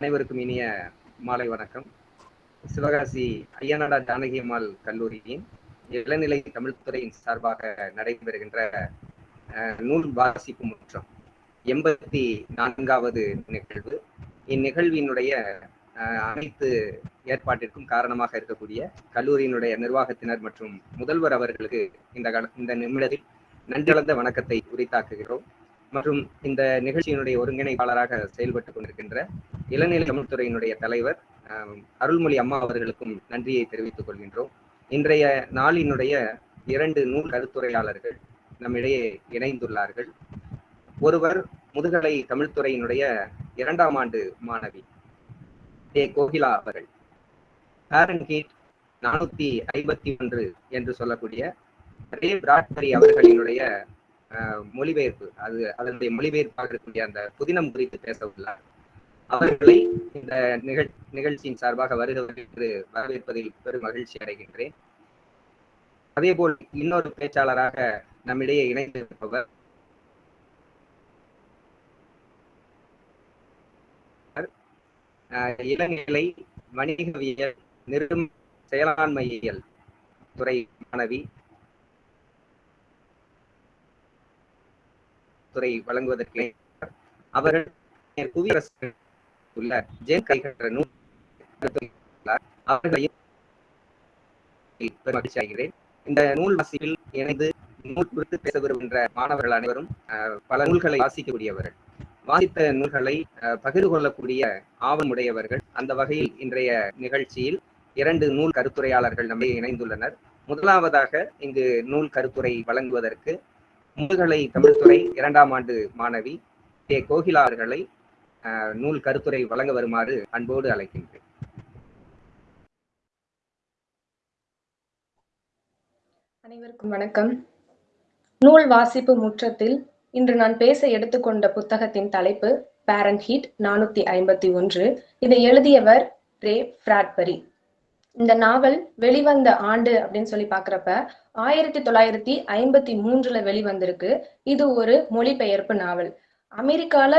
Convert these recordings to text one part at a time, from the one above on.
அனைவருக்கும் இனிய மாலை வணக்கம். சிவகாசி ஐயனாடா ஜானகி அம்மாள் கல்லூரியின் இளநிலை தமிழ்துறையின் சார்பாக நடைபெறுகின்ற நூல் வாசிப்பு முற்றம் எண்பத்தி நான்காவது நிகழ்வு. இந்நிகழ்வினுடைய அனைத்து ஏற்பாட்டிற்கும் காரணமாக இருக்கக்கூடிய கல்லூரியினுடைய நிர்வாகத்தினர் மற்றும் முதல்வர் அவர்களுக்கு இந்த கால இந்த நிமிடத்தில் நன்றி வணக்கத்தை உரித்தாக்குகிறோம். மற்றும் இந்த நிகழ்ச்சியினுடைய ஒருங்கிணைப்பாளராக செயல்பட்டுக் கொண்டிருக்கின்ற இளநிலை தமிழ்துறையினுடைய தலைவர் அருள்மொழி அம்மா அவர்களுக்கும் நன்றியை தெரிவித்துக் கொள்கின்றோம். இன்றைய நாளினுடைய இரண்டு நூல் கருத்துரையாளர்கள் நம்மிடையே இணைந்துள்ளார்கள். ஒருவர் முதுகலை தமிழ்துறையினுடைய இரண்டாம் ஆண்டு மாணவி ஏ கோகிலா அவர்கள். ஹாரன்கீட் நானூத்தி ஐம்பத்தி ஒன்று என்று சொல்லக்கூடிய ரே பிராட்பரி அவர்களினுடைய மொழிபெயர்ப்பு. அது அதனுடைய மொழிபெயர்ப்பாக இருக்கக்கூடிய அந்த புதினம் குறித்து பேச உள்ளார் அவர்களை இந்த நிகழ் நிகழ்ச்சியின் சார்பாக வருகிறவர்கள் என்று வரவேற்பதில் பெரும் மகிழ்ச்சி அடைகின்றேன். அதேபோல் இன்னொரு பேச்சாளராக நம்மிடையே இணைந்திருப்பவர் அஹ், இளநிலை வணிகவியல் நிறுவன செயலாண்மையியல் துறை மாணவி துறை வழங்குவதற்கு அவர்கள் புவியரசு உள்ள ஜேன் கைகற்ற நூல் அவர்களையும் மகிழ்ச்சி ஆகிறேன் இந்த நூல் வாசிப்பில் இணைந்து நூல் குறித்து பேச விரும்புகின்ற மாணவர்கள் அனைவரும் பல நூல்களை வாசிக்கக்கூடியவர்கள். வாசித்த நூல்களை பகிர்ந்து கொள்ளக்கூடிய ஆவணமுடையவர்கள் அந்த வகையில் இன்றைய நிகழ்ச்சியில் இரண்டு நூல் கருத்துரையாளர்கள் நம்மை இணைந்துள்ளனர். முதலாவதாக இங்கு நூல் கருத்துரை வழங்குவதற்கு முதுகலை தமிழ்துறை இரண்டாம் ஆண்டு மாணவி கே. கோகிலா அவர்களை நூல் கருத்துரை வழங்க வருமாறு அன்போடு அழைக்கின்றேன். அனைவருக்கும் வணக்கம். நூல் வாசிப்பு முற்றத்தில் இன்று நான் பேச எடுத்துக்கொண்ட புத்தகத்தின் தலைப்பு பேரன் ஹீட் நானூத்தி ஐம்பத்தி ஒன்று. இதை எழுதியவர் ரே. பிராட்பரி. இந்த நாவல் வெளிவந்த ஆண்டு அப்படின்னு சொல்லி பாக்குறப்ப ஆயிரத்தி தொள்ளாயிரத்தி ஐம்பத்தி மூன்றுல வெளிவந்திருக்கு. இது ஒரு மொழிபெயர்ப்பு நாவல். அமெரிக்கால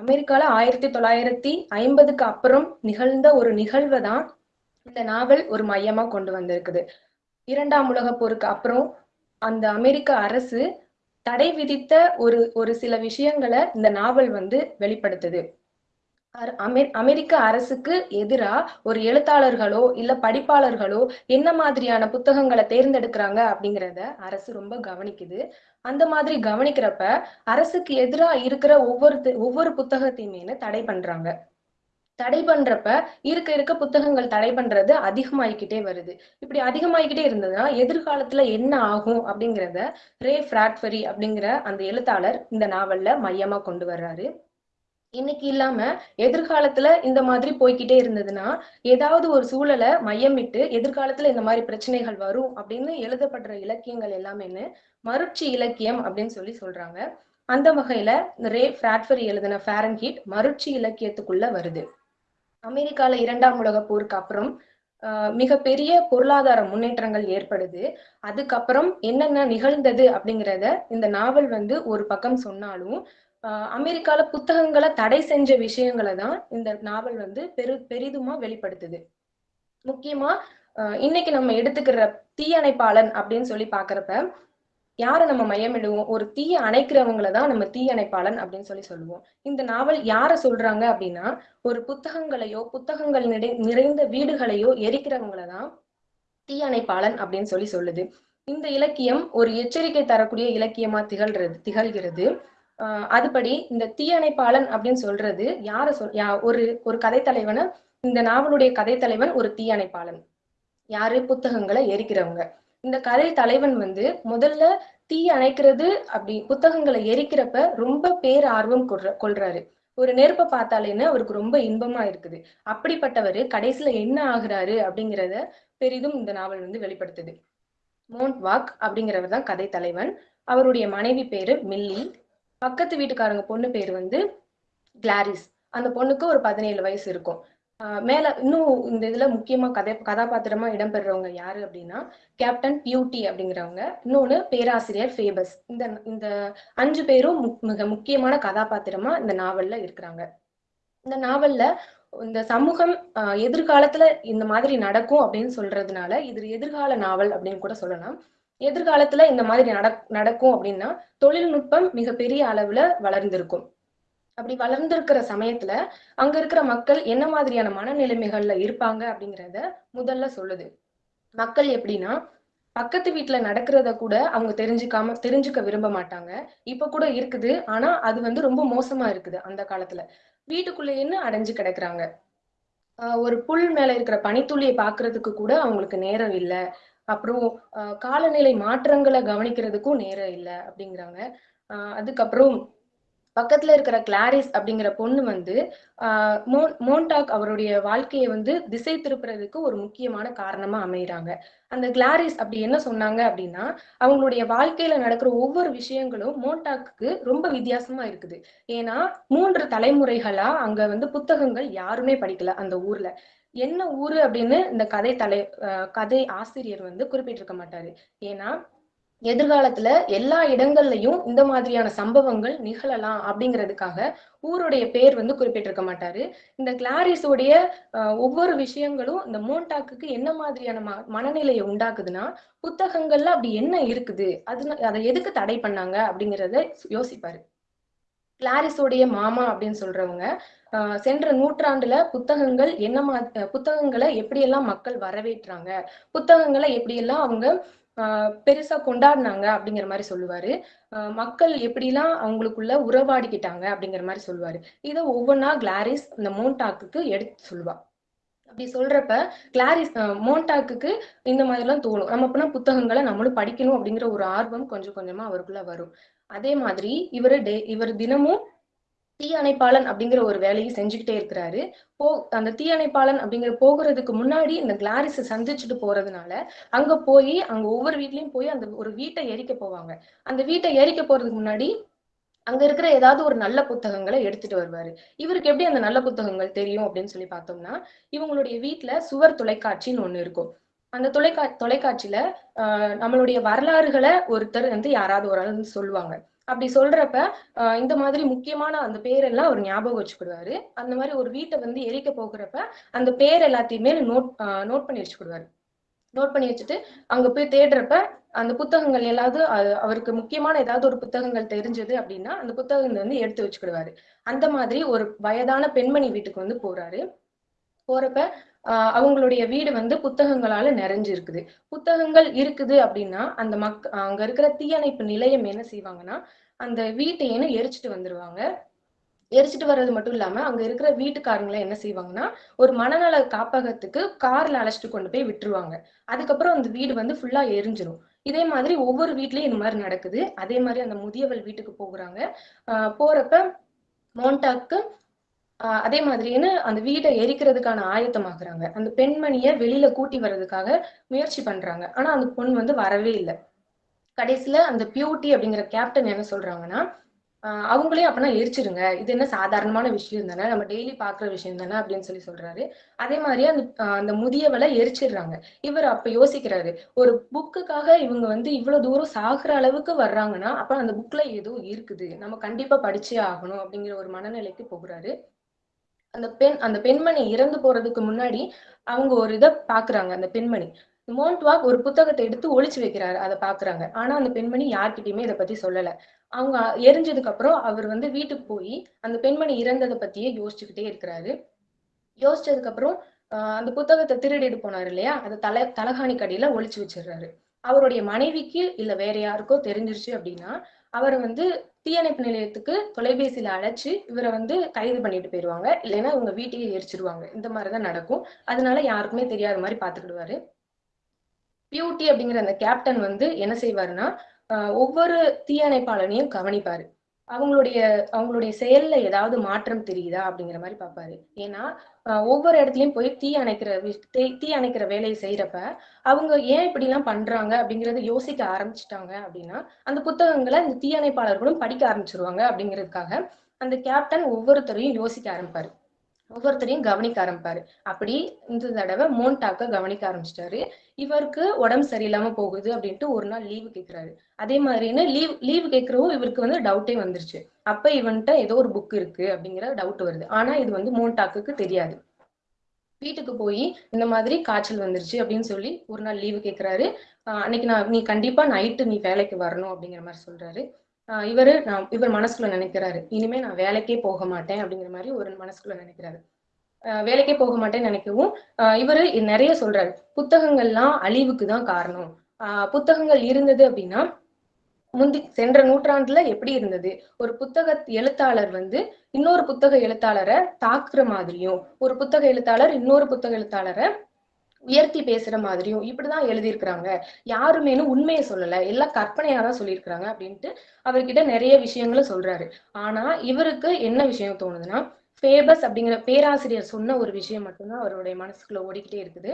அமெரிக்கால ஆயிரத்தி தொள்ளாயிரத்தி ஐம்பதுக்கு அப்புறம் நிகழ்ந்த ஒரு நிகழ்வை தான் இந்த நாவல் ஒரு மையமா கொண்டு வந்திருக்குது. இரண்டாம் உலக போருக்கு அப்புறம் அந்த அமெரிக்க அரசு தடை விதித்த ஒரு ஒரு சில விஷயங்களை இந்த நாவல் வந்து வெளிப்படுத்துது. அமெரிக்க அரசுக்கு எதிரா ஒரு எழுத்தாளர்களோ இல்ல படிப்பாளர்களோ என்ன மாதிரியான புத்தகங்களை தேர்ந்தெடுக்கிறாங்க அப்படிங்கிறத அரசு ரொம்ப கவனிக்குது. அந்த மாதிரி கவனிக்கிறப்ப அரசுக்கு எதிரா இருக்கிற ஒவ்வொரு ஒவ்வொரு புத்தகத்தையுமே தடை பண்றாங்க. தடை பண்றப்ப இருக்க இருக்க புத்தகங்கள் தடை பண்றது அதிகமாயிக்கிட்டே வருது. இப்படி அதிகமாயிக்கிட்டே இருந்ததுன்னா எதிர்காலத்துல என்ன ஆகும் அப்படிங்கிறத ரே ஃபிராட்ஃபரி அப்படிங்கிற அந்த எழுத்தாளர் இந்த நாவல்ல மையமா கொண்டு வர்றாரு. இன்னைக்கு இல்லாம எதிர்காலத்துல இந்த மாதிரி போய்க்கிட்டே இருந்ததுன்னா ஏதாவது ஒரு சூழலை மையமிட்டு எதிர்காலத்துல இந்த மாதிரி பிரச்சனைகள் வரும் அப்படின்னு எழுதப்படுற இலக்கியங்கள் எல்லாமேன்னு மறுச்சி இலக்கியம் அப்படின்னு சொல்லி சொல்றாங்க. அந்த வகையில ரே பிராட்பரி எழுதின ஃபேரன்ஹீட் மறுச்சி இலக்கியத்துக்குள்ள வருது. அமெரிக்கால இரண்டாம் உலக போருக்கு அப்புறம் ஆஹ் மிகப்பெரிய பொருளாதார முன்னேற்றங்கள் ஏற்படுது. அதுக்கப்புறம் என்னென்ன நிகழ்ந்தது அப்படிங்கிறத இந்த நாவல் வந்து ஒரு பக்கம் சொன்னாலும் அமெரிக்கால புத்தகங்களை தடை செஞ்ச விஷயங்களை தான் இந்த நாவல் வந்து பெரு பெரிதுமா வெளிப்படுத்துது. முக்கியமா ஆஹ் இன்னைக்கு நம்ம எடுத்துக்கிற தீயணைப்பாளன் அப்படின்னு சொல்லி பாக்குறப்ப யாரை நம்ம மையமிடுவோம்? ஒரு தீய அணைக்கிறவங்களை தான் நம்ம தீயணைப்பாளன் அப்படின்னு சொல்லி சொல்லுவோம். இந்த நாவல் யார சொல்றாங்க அப்படின்னா ஒரு புத்தகங்களையோ புத்தகங்கள் நிறை நிறைந்த வீடுகளையோ எரிக்கிறவங்கள தான் தீயணைப்பாளன் அப்படின்னு சொல்லி சொல்லுது. இந்த இலக்கியம் ஒரு எச்சரிக்கை தரக்கூடிய இலக்கியமா திகழ்றது திகழ்கிறது. அதுபடி இந்த தீயணைப்பாளன் அப்படின்னு சொல்றது யார சொல் யா ஒரு ஒரு தலைவனை இந்த நாவலுடைய கதைத்தலைவன் ஒரு தீயணைப்பாளன். யாரு? புத்தகங்களை எரிக்கிறவங்க. இந்த கதை தலைவன் வந்து முதல்ல தீ அணைக்கிறது அப்படி புத்தகங்களை எரிக்கிறப்ப ரொம்ப பேர் ஆர்வம் கொள்றாரு. ஒரு நெருப்பை பார்த்தாலேன்னு அவருக்கு ரொம்ப இன்பமா இருக்குது. அப்படிப்பட்டவர் கடைசியில என்ன ஆகுறாரு அப்படிங்கிறத பெரிதும் இந்த நாவல் வந்து வெளிப்படுத்துது. மோண்ட் வாக் அப்படிங்கிறவர் தான் கதை தலைவன் அவருடைய மனைவி பேரு மில்லி. பக்கத்து வீட்டுக்காரங்க பொண்ணு பேர் வந்து கிளாரிஸ். அந்த பொண்ணுக்கு ஒரு பதினேழு வயசு இருக்கும். ஆஹ் மேல இன்னும் இந்த இதுல முக்கியமா கதை கதாபாத்திரமா இடம்பெறவங்க யாரு அப்படின்னா கேப்டன் பியூட்டி அப்படிங்கிறவங்க. இன்னொன்னு பேராசிரியர் ஃபேபஸ். இந்த இந்த அஞ்சு பேரும் மு- மிக முக்கியமான கதாபாத்திரமா இந்த நாவல்ல இருக்கிறாங்க. இந்த நாவல்ல இந்த சமூகம் ஆஹ் எதிர்காலத்துல இந்த மாதிரி நடக்கும் அப்படின்னு சொல்றதுனால இது எதிர்கால நாவல் அப்படின்னு கூட சொல்லலாம். எதிர்காலத்துல இந்த மாதிரி நடக் நடக்கும் அப்படின்னா தொழில்நுட்பம் மிகப்பெரிய அளவுல வளர்ந்திருக்கும். அப்படி வளர்ந்திருக்கிற சமயத்துல அங்க இருக்கிற மக்கள் என்ன மாதிரியான மனநிலைமைகள்ல இருப்பாங்க அப்படிங்கிறத முதல்ல சொல்லுது. மக்கள் எப்படின்னா பக்கத்து வீட்டுல நடக்கிறத கூட அவங்க தெரிஞ்சுக்காம தெரிஞ்சுக்க விரும்ப மாட்டாங்க. இப்ப கூட இருக்குது. ஆனா அது வந்து ரொம்ப மோசமா இருக்குது அந்த காலத்துல. வீட்டுக்குள்ளேன்னு அடைஞ்சு கிடக்குறாங்க? ஆஹ் ஒரு புல் மேல இருக்கிற பனித்துளியை பாக்குறதுக்கு கூட அவங்களுக்கு நேரம் இல்லை. அப்புறம் காலநிலை மாற்றங்களை கவனிக்கிறதுக்கும் நேரம் இல்ல அப்படிங்கிறாங்க. ஆஹ் அதுக்கப்புறம் பக்கத்துல இருக்கிற கிளாரிஸ் அப்படிங்கிற பொண்ணு வந்து ஆஹ் மோன் மோன்டாக் அவருடைய வாழ்க்கையை வந்து திசை திருப்புறதுக்கு ஒரு முக்கியமான காரணமா அமைகிறாங்க அந்த கிளாரிஸ் அப்படி என்ன சொன்னாங்க அப்படின்னா அவங்களுடைய வாழ்க்கையில நடக்கிற ஒவ்வொரு விஷயங்களும் மோன்டாக்கு ரொம்ப வித்தியாசமா இருக்குது. ஏன்னா மூன்று தலைமுறைகளா அங்க வந்து புத்தகங்கள் யாருமே படிக்கல அந்த ஊர்ல. என்ன ஊரு அப்படின்னு இந்த கதை தலை ஆஹ் கதை ஆசிரியர் வந்து குறிப்பிட்டிருக்க மாட்டாரு. ஏன்னா எதிர்காலத்துல எல்லா இடங்கள்லயும் இந்த மாதிரியான சம்பவங்கள் நிகழலாம் அப்படிங்கிறதுக்காக ஊருடைய பேர் வந்து குறிப்பிட்டிருக்க மாட்டாரு. இந்த கிளாரிஸோடைய ஆஹ் ஒவ்வொரு விஷயங்களும் இந்த மோண்டாக்குக்கு என்ன மாதிரியான ம மனநிலையை உண்டாக்குதுன்னா புத்தகங்கள்ல அப்படி என்ன இருக்குது? அது அதை எதுக்கு தடை பண்ணாங்க அப்படிங்கிறத யோசிப்பாரு. கிளாரிஸோடைய மாமா அப்படின்னு சொல்றவங்க ஆஹ் சென்ற நூற்றாண்டுல புத்தகங்கள் என்ன மா புத்தகங்களை எப்படியெல்லாம் மக்கள் வரவேற்றாங்க புத்தகங்களை எப்படியெல்லாம் அவங்க ஆஹ் பெருசா கொண்டாடினாங்க அப்படிங்கிற மாதிரி சொல்லுவாரு. ஆஹ் மக்கள் எப்படிலாம் அவங்களுக்குள்ள உறவாடிக்கிட்டாங்க அப்படிங்கிற மாதிரி சொல்லுவாரு. இதை ஒவ்வொன்றா கிளாரிஸ் இந்த மோன்டாக்கு எடுத்து சொல்லுவா. அப்படி சொல்றப்ப கிளாரிஸ் மோன்டாக்கு இந்த மாதிரி எல்லாம் தோணும். நம்ம அப்படின்னா புத்தகங்களை நம்மளும் படிக்கணும் அப்படிங்கிற ஒரு ஆர்வம் கொஞ்சம் கொஞ்சமா அவருக்குள்ள வரும். அதே மாதிரி இவரு டே இவர் தினமும் தீயணைப்பாளன் அப்படிங்கிற ஒரு வேலையை செஞ்சுக்கிட்டே இருக்கிறாரு. போ அந்த தீயணைப்பாளன் அப்படிங்கிற போகிறதுக்கு முன்னாடி இந்த கிளாரிஸை சந்திச்சுட்டு போறதுனால அங்க போய் அங்க ஒவ்வொரு வீட்லயும் போய் அந்த ஒரு வீட்டை எரிக்க போவாங்க. அந்த வீட்டை எரிக்க போறதுக்கு முன்னாடி அங்க இருக்கிற ஏதாவது ஒரு நல்ல புத்தகங்களை எடுத்துட்டு வருவாரு. இவருக்கு எப்படி அந்த நல்ல புத்தகங்கள் தெரியும் அப்படின்னு சொல்லி பார்த்தோம்னா இவங்களுடைய வீட்டுல சுவர் தொலைக்காட்சின்னு ஒண்ணு இருக்கும். அந்த தொலைக்கா தொலைக்காட்சியில ஆஹ் நம்மளுடைய வரலாறுகளை ஒருத்தர் வந்து யாராவது ஒரு ஆள் வந்து சொல்லுவாங்க. அப்படி சொல்றப்ப ஆஹ் இந்த மாதிரி முக்கியமான அந்த பேரெல்லாம் அவர் ஞாபகம் வச்சுக்கிடுவாரு. அந்த மாதிரி ஒரு வீட்டை வந்து எரிக்க போகிறப்ப அந்த பேர் எல்லாத்தையுமே நோட் நோட் பண்ணி வச்சுக்கிடுவாரு. நோட் பண்ணி வச்சுட்டு அங்க போய் தேடுறப்ப அந்த புத்தகங்கள் எல்லாவது அவருக்கு முக்கியமான ஏதாவது ஒரு புத்தகங்கள் தெரிஞ்சது அப்படின்னா அந்த புத்தகங்கள் வந்து எடுத்து வச்சுக்கிடுவாரு. அந்த மாதிரி ஒரு வயதான பெண்மணி வீட்டுக்கு வந்து போறாரு. போறப்ப ஆஹ் அவங்களுடைய வீடு வந்து புத்தகங்களால நிறைஞ்சு இருக்குது புத்தகங்கள் இருக்குது அப்படின்னா அந்த மக் அங்க இருக்கிற தீயணைப்பு நிலையம் என்ன செய்வாங்கன்னா அந்த வீட்டையேன்னு எரிச்சிட்டு வந்துருவாங்க. எரிச்சிட்டு வர்றது மட்டும் இல்லாம அங்க இருக்கிற வீட்டுக்காரங்களை என்ன செய்வாங்கன்னா ஒரு மனநல காப்பகத்துக்கு கார்ல அழைச்சிட்டு கொண்டு போய் விட்டுருவாங்க. அதுக்கப்புறம் அந்த வீடு வந்து ஃபுல்லா எரிஞ்சிரும். இதே மாதிரி ஒவ்வொரு வீட்லயும் இந்த மாதிரி நடக்குது. அதே மாதிரி அந்த முதியவள் வீட்டுக்கு போகிறாங்க. போறப்ப மோண்டாக்கு அதே மாதிரின்னு அந்த வீட்டை எரிக்கிறதுக்கான ஆயத்தமாகறாங்க அந்த பெண்மணிய வெளியில கூட்டி வர்றதுக்காக முயற்சி பண்றாங்க. ஆனா அந்த பொண்ணு வந்து வரவே இல்லை. கடைசியில அந்த பியூட்டி அப்படிங்கிற கேப்டன் என்ன சொல்றாங்கன்னா ஆஹ் அவங்களையும் அப்பனா எரிச்சிருங்க. இது என்ன சாதாரணமான விஷயம் தானே? நம்ம டெய்லி பாக்குற விஷயம் தானே? அப்படின்னு சொல்லி சொல்றாரு. அதே மாதிரி அந்த அந்த முதியவளை எரிச்சிடுறாங்க. இவர் அப்ப யோசிக்கிறாரு ஒரு புக்குக்காக இவங்க வந்து இவ்வளவு தூரம் சாகுற அளவுக்கு வர்றாங்கன்னா அப்ப அந்த புக்ல ஏதோ இருக்குது. நம்ம கண்டிப்பா படிச்சே ஆகணும் அப்படிங்கிற ஒரு மனநிலைக்கு போகிறாரு. அந்த பெண் அந்த பெண்மணி இறந்து போறதுக்கு முன்னாடி அவங்க ஒரு இதை பாக்குறாங்க அந்த பெண்மணி. மோன்ட்வாக் ஒரு புத்தகத்தை எடுத்து ஒழிச்சு வைக்கிறாரு அதை பாக்குறாங்க. ஆனா அந்த பெண்மணி யார்கிட்டயுமே இதை பத்தி சொல்லல. அவங்க எரிஞ்சதுக்கு அப்புறம் அவர் வந்து வீட்டுக்கு போய் அந்த பெண்மணி இறந்ததை பத்தியே யோசிச்சுக்கிட்டே இருக்கிறாரு. யோசிச்சதுக்கு அப்புறம் அந்த புத்தகத்தை திருடிட்டு போனாரு இல்லையா? அதை தலை தலகாணி கடியில ஒழிச்சு வச்சிடுறாரு. அவருடைய மனைவிக்கு இல்ல வேற யாருக்கோ தெரிஞ்சிருச்சு அப்படின்னா அவரை வந்து தீயணைப்பு நிலையத்துக்கு தொலைபேசியில அழைச்சு இவரை வந்து கைது பண்ணிட்டு போயிருவாங்க. இல்லைன்னா இவங்க வீட்டையே எரிச்சிருவாங்க. இந்த மாதிரிதான் நடக்கும். அதனால யாருக்குமே தெரியாத மாதிரி பாத்துக்கிடுவாரு பியூட்டி அப்படிங்கிற அந்த கேப்டன் வந்து என்ன செய்வாருன்னா ஒவ்வொரு தீயணைப்பாளனையும் கவனிப்பாரு. அவங்களுடைய அவங்களுடைய செயல்ல ஏதாவது மாற்றம் தெரியுதா அப்படிங்கிற மாதிரி பார்ப்பாரு ஏன்னா ஒவ்வொரு இடத்துலயும் போய் தீ அணைக்கிற தீ அணைக்கிற வேலையை செய்யறப்ப அவங்க ஏன் இப்படி எல்லாம் பண்றாங்க அப்படிங்கறத யோசிக்க ஆரம்பிச்சிட்டாங்க அப்படின்னா அந்த புத்தகங்களை இந்த தீயணைப்பாளர்களும் படிக்க ஆரம்பிச்சிருவாங்க அப்படிங்கிறதுக்காக அந்த கேப்டன் ஒவ்வொருத்தரையும் யோசிக்க ஆரம்பிப்பாரு. ஒவ்வொருத்தரையும் கவனிக்க ஆரம்பிப்பாரு. அப்படி இந்த தடவை மோன்டாக்க கவனிக்க ஆரம்பிச்சிட்டாரு. இவருக்கு உடம்பு சரியில்லாம போகுது அப்படின்ட்டு ஒரு நாள் லீவு கேக்குறாரு. அதே மாதிரின்னு லீவ் லீவு கேட்கறவும் இவருக்கு வந்து டவுட்டே வந்துருச்சு. அப்ப இவன்ட்ட ஏதோ ஒரு புக் இருக்கு அப்படிங்கிற டவுட் வருது. ஆனா இது வந்து மோன்டாக்குக்கு தெரியாது. வீட்டுக்கு போய் இந்த மாதிரி காய்ச்சல் வந்துருச்சு அப்படின்னு சொல்லி ஒரு நாள் லீவு கேட்கிறாரு அன்னைக்கு நான் நீ கண்டிப்பா நைட்டு நீ வேலைக்கு வரணும் அப்படிங்கிற மாதிரி சொல்றாரு. இவரு நான் இவர் மனசுக்குள்ள நினைக்கிறாரு. இனிமே நான் வேலைக்கே போக மாட்டேன் அப்படிங்கிற மாதிரி ஒரு மனசுக்குள்ள நினைக்கிறாரு. ஆஹ் வேலைக்கே போக மாட்டேன்னு நினைக்கவும் ஆஹ் இவரு நிறைய சொல்றாரு. புத்தகங்கள்லாம் அழிவுக்கு தான் காரணம். ஆஹ் புத்தகங்கள் இருந்தது அப்படின்னா முந்தி சென்ற நூற்றாண்டுல எப்படி இருந்தது? ஒரு புத்தக எழுத்தாளர் வந்து இன்னொரு புத்தக எழுத்தாளரை தாக்குற மாதிரியும் ஒரு புத்தக எழுத்தாளர் இன்னொரு புத்தக எழுத்தாளரை உயர்த்தி பேசுற மாதிரியும் இப்படிதான் எழுதியிருக்கிறாங்க. யாருமேனும் உண்மையை சொல்லல. எல்லாம் கற்பனையா தான் சொல்லியிருக்கிறாங்க அப்படின்ட்டு அவர்கிட்ட நிறைய விஷயங்களை சொல்றாரு. ஆனா இவருக்கு என்ன விஷயம் தோணுதுன்னா ஃபேபஸ் அப்படிங்கிற பேராசிரியர் சொன்ன ஒரு விஷயம் மட்டும்தான் அவருடைய மனசுக்குள்ள ஓடிக்கிட்டே இருக்குது.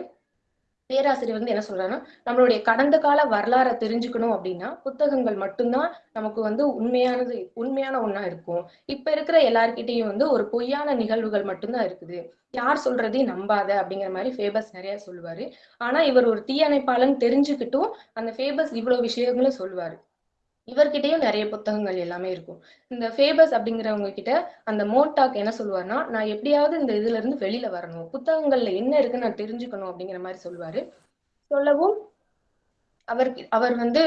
பேராசிரியர் வந்து என்ன சொல்றாருன்னா நம்மளுடைய கடந்த கால வரலாறை தெரிஞ்சுக்கணும் அப்படின்னா புத்தகங்கள் மட்டும்தான் நமக்கு வந்து உண்மையானது உண்மையான ஒண்ணா இருக்கும். இப்ப இருக்கிற எல்லார்கிட்டையும் வந்து ஒரு பொய்யான நிகழ்வுகள் மட்டும்தான் இருக்குது. யார் சொல்றதையும் நம்பாத அப்படிங்கிற மாதிரி ஃபேபஸ் நிறைய சொல்லுவாரு. ஆனா இவர் ஒரு தீயணைப்பாளன் தெரிஞ்சுக்கிட்டும் அந்த ஃபேபஸ் இவ்வளவு விஷயங்களும் சொல்லுவாரு. இவர்கிட்டயும் நிறைய புத்தகங்கள் எல்லாமே இருக்கும். இந்த ஃபேபஸ் அப்படிங்கிறவங்க கிட்ட அந்த மோட்டாக் என்ன சொல்லுவாருன்னா நான் எப்படியாவது இந்த இதுல இருந்து வெளியில வரணும். புத்தகங்கள்ல என்ன இருக்குன்னு நான் தெரிஞ்சுக்கணும் அப்படிங்கிற மாதிரி சொல்லுவாரு. சொல்லவும் அவர் அவர் வந்து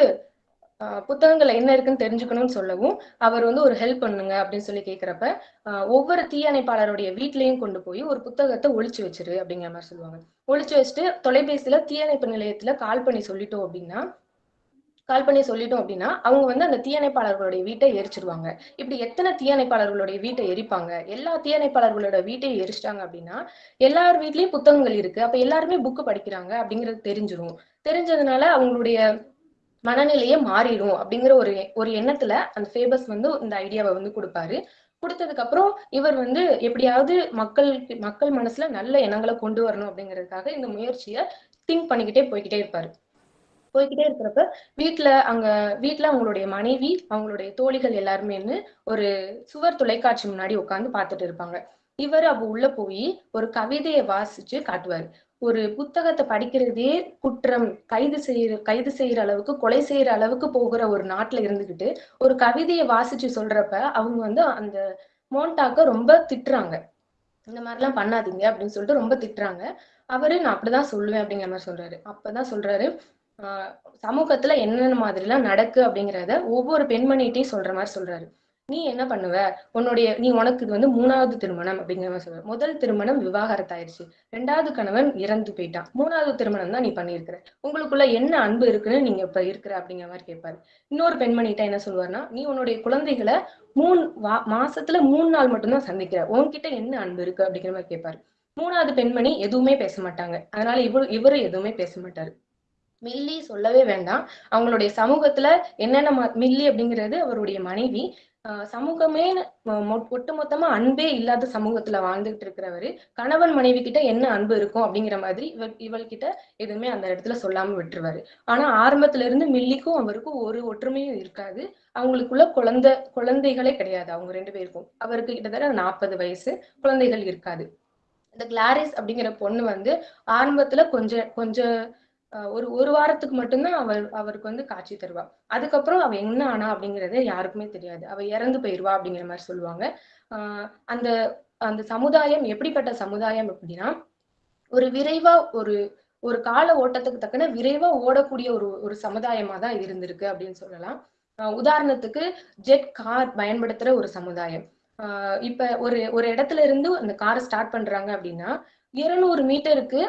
ஆஹ் புத்தகங்கள்ல என்ன இருக்குன்னு தெரிஞ்சுக்கணும்னு சொல்லவும் அவர் வந்து ஒரு ஹெல்ப் பண்ணுங்க அப்படின்னு சொல்லி கேக்குறப்ப ஆஹ் ஒவ்வொரு தீயணைப்பாளருடைய வீட்லயும் கொண்டு போய் ஒரு புத்தகத்தை ஒழிச்சு வச்சிரு அப்படிங்கிற மாதிரி சொல்லுவாங்க. ஒழிச்சு வச்சுட்டு தொலைபேசியில தீயணைப்பு நிலையத்துல கால் பண்ணி சொல்லிட்டோம் அப்படின்னா கால் பண்ணி சொல்லிட்டோம் அப்படின்னா அவங்க வந்து அந்த தீயணைப்பாளர்களுடைய வீட்டை எரிச்சிருவாங்க. இப்படி எத்தனை தீயணைப்பாளர்களுடைய வீட்டை எரிப்பாங்க? எல்லா தீயணைப்பாளர்களோட வீட்டையும் எரிச்சிட்டாங்க அப்படின்னா எல்லார் வீட்லயும் புத்தகங்கள் இருக்கு. அப்ப எல்லாருமே புக்கு படிக்கிறாங்க அப்படிங்கிறது தெரிஞ்சிரும். தெரிஞ்சதுனால அவங்களுடைய மனநிலையே மாறிடும் அப்படிங்கிற ஒரு ஒரு எண்ணத்துல அந்த ஃபேபஸ் வந்து இந்த ஐடியாவை வந்து கொடுப்பாரு. கொடுத்ததுக்கு அப்புறம் இவர் வந்து எப்படியாவது மக்கள் மக்கள் மனசுல நல்ல எண்ணங்களை கொண்டு வரணும் அப்படிங்கிறதுக்காக இந்த முயற்சியை திங்க் பண்ணிக்கிட்டே போய்கிட்டே இருப்பாரு. போய்கிட்டே இருக்கிறப்ப வீட்டுல அங்க வீட்டுல அவங்களுடைய மனைவி அவங்களுடைய தோழிகள் எல்லாருமேன்னு ஒரு சுவர் தொலைக்காட்சி முன்னாடி உட்காந்து பார்த்துட்டு இருப்பாங்க. இவர் அப்ப உள்ள போய் ஒரு கவிதையை வாசிச்சு காட்டுவாரு. ஒரு புத்தகத்தை படிக்கிறதே குற்றம். கைது செய்யற கைது செய்யற அளவுக்கு கொலை செய்யற அளவுக்கு போகிற ஒரு நாட்டுல இருந்துகிட்டு ஒரு கவிதையை வாசிச்சு சொல்றப்ப அவங்க வந்து அந்த மோண்டாக்க ரொம்ப திட்டுறாங்க. இந்த மாதிரிலாம் பண்ணாதீங்க அப்படின்னு சொல்லிட்டு ரொம்ப திட்டுறாங்க. அவரு நான் அப்படிதான் சொல்லுவேன் அப்படிங்கிற மாதிரி சொல்றாரு. அப்பதான் சொல்றாரு சமூகத்துல என்னென்ன மாதிரி எல்லாம் நடக்கு அப்படிங்கிறத ஒவ்வொரு பெண்மணிகிட்டையும் சொல்ற மாதிரி சொல்றாரு. நீ என்ன பண்ணுவ? உன்னுடைய நீ உனக்கு இது வந்து மூணாவது திருமணம் அப்படிங்கிற மாதிரி சொல்ற முதல் திருமணம் விவாகரத்து ஆயிடுச்சு. ரெண்டாவது கணவன் இறந்து போயிட்டான். மூணாவது திருமணம் தான் நீ பண்ணியிருக்கிற. உங்களுக்குள்ள என்ன அன்பு இருக்குன்னு நீங்க இப்ப இருக்கிற அப்படிங்கிற மாதிரி கேட்பாரு. இன்னொரு பெண்மணிகிட்ட என்ன சொல்லுவாருன்னா நீ உன்னுடைய குழந்தைகளை மூணு மாசத்துல மூணு நாள் மட்டும்தான் சந்திக்கிற. உன்கிட்ட என்ன அன்பு இருக்கு அப்படிங்கிற மாதிரி கேட்பாரு. மூணாவது பெண்மணி எதுவுமே பேச மாட்டாங்க. அதனால இவரு இவரு எதுவுமே பேச மாட்டாரு. மில்லி சொல்லவே வேண்டாம். அவங்களுடைய சமூகத்துல என்னென்ன மில்லி அப்படிங்கிறது அவருடைய மனைவி. ஆஹ் சமூகமே ஒட்டு மொத்தமா அன்பே இல்லாத சமூகத்துல வாழ்ந்துகிட்டு இருக்கிறவரு. கணவன் மனைவி கிட்ட என்ன அன்பு இருக்கும் அப்படிங்கிற மாதிரி இவள் இவள்கிட்ட எதுவுமே அந்த இடத்துல சொல்லாம விட்டுருவாரு. ஆனா ஆரம்பத்துல இருந்து மில்லிக்கும் அவருக்கும் ஒரு ஒற்றுமையும் இருக்காது. அவங்களுக்குள்ள குழந்தை குழந்தைகளே கிடையாது அவங்க ரெண்டு பேருக்கும். அவருக்கு கிட்டத்தட்ட நாற்பது வயசு குழந்தைகள் இருக்காது. இந்த கிளாரிஸ் அப்படிங்கிற பொண்ணு வந்து ஆரம்பத்துல கொஞ்சம் கொஞ்சம் ஒரு ஒரு வாரத்துக்கு மட்டும்தான் அவர் அவருக்கு வந்து காட்சி தருவா. அதுக்கப்புறம் அவ என்ன ஆனா அப்படிங்கறது யாருக்குமே தெரியாது. அவ இறந்து போயிருவா அப்படிங்கிற மாதிரி சொல்லுவாங்க. ஆஹ் அந்த அந்த சமுதாயம் எப்படிப்பட்ட சமுதாயம் அப்படின்னா ஒரு விரைவா ஒரு ஒரு கால ஓட்டத்துக்கு தக்கன விரைவா ஓடக்கூடிய ஒரு ஒரு சமுதாயமா தான் இருந்திருக்கு அப்படின்னு சொல்லலாம். உதாரணத்துக்கு ஜெட் கார் பயன்படுத்துற ஒரு சமுதாயம். ஆஹ் இப்ப ஒரு ஒரு இடத்துல இருந்து அந்த காரை ஸ்டார்ட் பண்றாங்க அப்படின்னா இருநூறு மீட்டருக்கு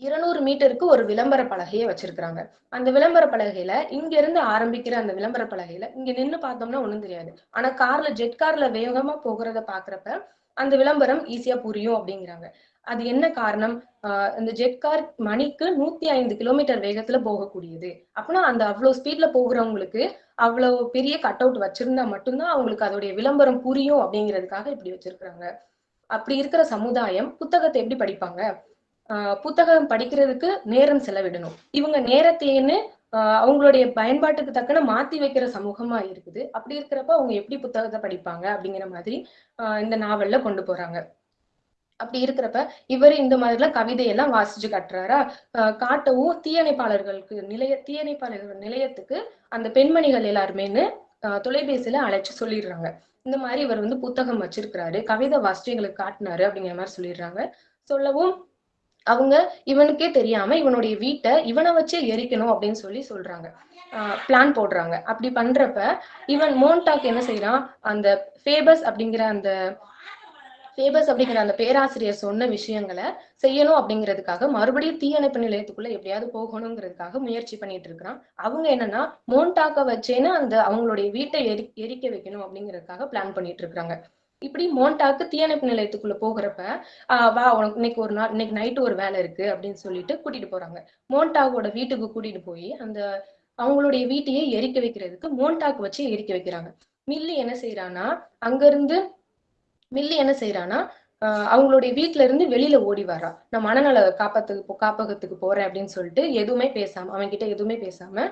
இருநூறு மீட்டருக்கு ஒரு விளம்பர பலகையை வச்சிருக்கிறாங்க. அந்த விளம்பர பலகையில இங்க இருந்து ஆரம்பிக்கிற அந்த விளம்பர பலகையில இங்க நின்னு பார்த்தோம்னா ஒண்ணும் தெரியாது. ஆனா கார்ல ஜெட் கார்ல வேகமா போகிறத பாக்குறப்ப அந்த விளம்பரம் ஈஸியா புரியும் அப்படிங்கிறாங்க. அது என்ன காரணம்? ஆஹ் இந்த ஜெட் கார் மணிக்கு நூத்தி ஐந்து கிலோமீட்டர் வேகத்துல போகக்கூடியது. அப்படின்னா அந்த அவ்வளவு ஸ்பீட்ல போகிறவங்களுக்கு அவ்வளவு பெரிய கட் அவுட் வச்சிருந்தா மட்டும்தான் அவங்களுக்கு அதோடைய விளம்பரம் புரியும் அப்படிங்கிறதுக்காக இப்படி வச்சிருக்கிறாங்க. அப்படி இருக்கிற சமுதாயம் புத்தகத்தை எப்படி படிப்பாங்க? புத்தகம் படிக்கிறதுக்கு நேரம் செலவிடணும். இவங்க நேரத்தைன்னு ஆஹ் அவங்களுடைய பயன்பாட்டுக்கு தக்கன மாத்தி வைக்கிற சமூகமா இருக்குது. அப்படி இருக்கிறப்ப அவங்க எப்படி புத்தகத்தை படிப்பாங்க அப்படிங்கிற மாதிரி ஆஹ் இந்த நாவல்ல கொண்டு போறாங்க. அப்படி இருக்கிறப்ப இவர் இந்த மாதிரிலாம் கவிதையெல்லாம் வாசிச்சு காட்டுறாரா? ஆஹ் காட்டவும் தீயணைப்பாளர்களுக்கு நிலைய தீயணைப்பாளர்கள் நிலையத்துக்கு அந்த பெண்மணிகள் எல்லாருமேன்னு ஆஹ் தொலைபேசியில அழைச்சு சொல்லிடுறாங்க. இந்த மாதிரி இவர் வந்து புத்தகம் வச்சிருக்கிறாரு. கவிதை வாசிச்சு எங்களுக்கு காட்டினாரு அப்படிங்கிற மாதிரி சொல்லிடுறாங்க. சொல்லவும் அவங்க இவனுக்கே தெரியாம இவனுடைய வீட்டை இவனை வச்சே எரிக்கணும் அப்படின்னு சொல்லி சொல்றாங்க. பிளான் போடுறாங்க. அப்படி பண்றப்ப இவன் மோன்டாக் என்ன செய்யறான் அந்த ஃபேபஸ் அப்படிங்கிற அந்த ஃபேபஸ் அப்படிங்கிற அந்த பேராசிரியர் சொன்ன விஷயங்களை செய்யணும் அப்படிங்கிறதுக்காக மறுபடியும் தீயணைப்பு நிலையத்துக்குள்ள எப்படியாவது போகணுங்கிறதுக்காக முயற்சி பண்ணிட்டு இருக்கிறான். அவங்க என்னன்னா மோன்டாக்க வச்சேன்னு அந்த அவங்களுடைய வீட்டை எரி எரிக்க வைக்கணும் அப்படிங்கிறதுக்காக பிளான் பண்ணிட்டு இருக்காங்க இப்படி மோன்டாக்கு தீயணைப்பு நிலையத்துக்குள்ள போகிறப்ப ஆஹ் வா உனக்கு இன்னைக்கு ஒரு நாள் இன்னைக்கு நைட்டு ஒரு வேலை இருக்கு அப்படின்னு சொல்லிட்டு கூட்டிட்டு போறாங்க. மோன்டாகோட வீட்டுக்கு கூட்டிட்டு போய் அந்த அவங்களுடைய வீட்டையே எரிக்க வைக்கிறதுக்கு மோண்டாக்கு வச்சு எரிக்க வைக்கிறாங்க. மில்லி என்ன செய்யறான்னா அங்க இருந்து மில்லி என்ன செய்யறான்னா ஆஹ் அவங்களுடைய வீட்டுல இருந்து வெளியில ஓடி வரா நான் மனநல காப்பத்துக்கு காப்பகத்துக்கு போறேன் அப்படின்னு சொல்லிட்டு எதுவுமே பேசாம அவன் கிட்ட எதுவுமே பேசாம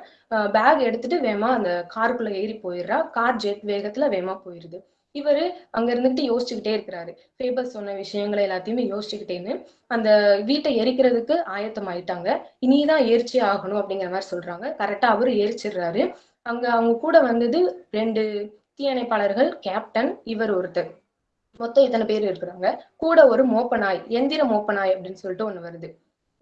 பேக் எடுத்துட்டு வேமா அந்த காருக்குள்ள ஏறி போயிடுறா. கார் ஜெட் வேகத்துல வேமா போயிருது. இவரு அங்க இருந்துட்டு யோசிச்சுக்கிட்டே இருக்கிறாரு. ஃபேபர் சொன்ன விஷயங்களை எல்லாத்தையுமே யோசிச்சுக்கிட்டேன்னு அந்த வீட்டை எரிக்கிறதுக்கு ஆயத்தம் ஆயிட்டாங்க இனிதான் எரிச்சே ஆகணும் அப்படிங்கிற மாதிரி சொல்றாங்க. கரெக்டா அவரு எரிச்சிடுறாரு. அங்க அவங்க கூட வந்தது ரெண்டு தீயணைப்பாளர்கள் கேப்டன் இவர் ஒருத்தர். மொத்தம் இத்தனை பேர் இருக்கிறாங்க? கூட ஒரு மோப்பநாய் எந்திர மோப்பநாய் அப்படின்னு சொல்லிட்டு ஒண்ணு வருது.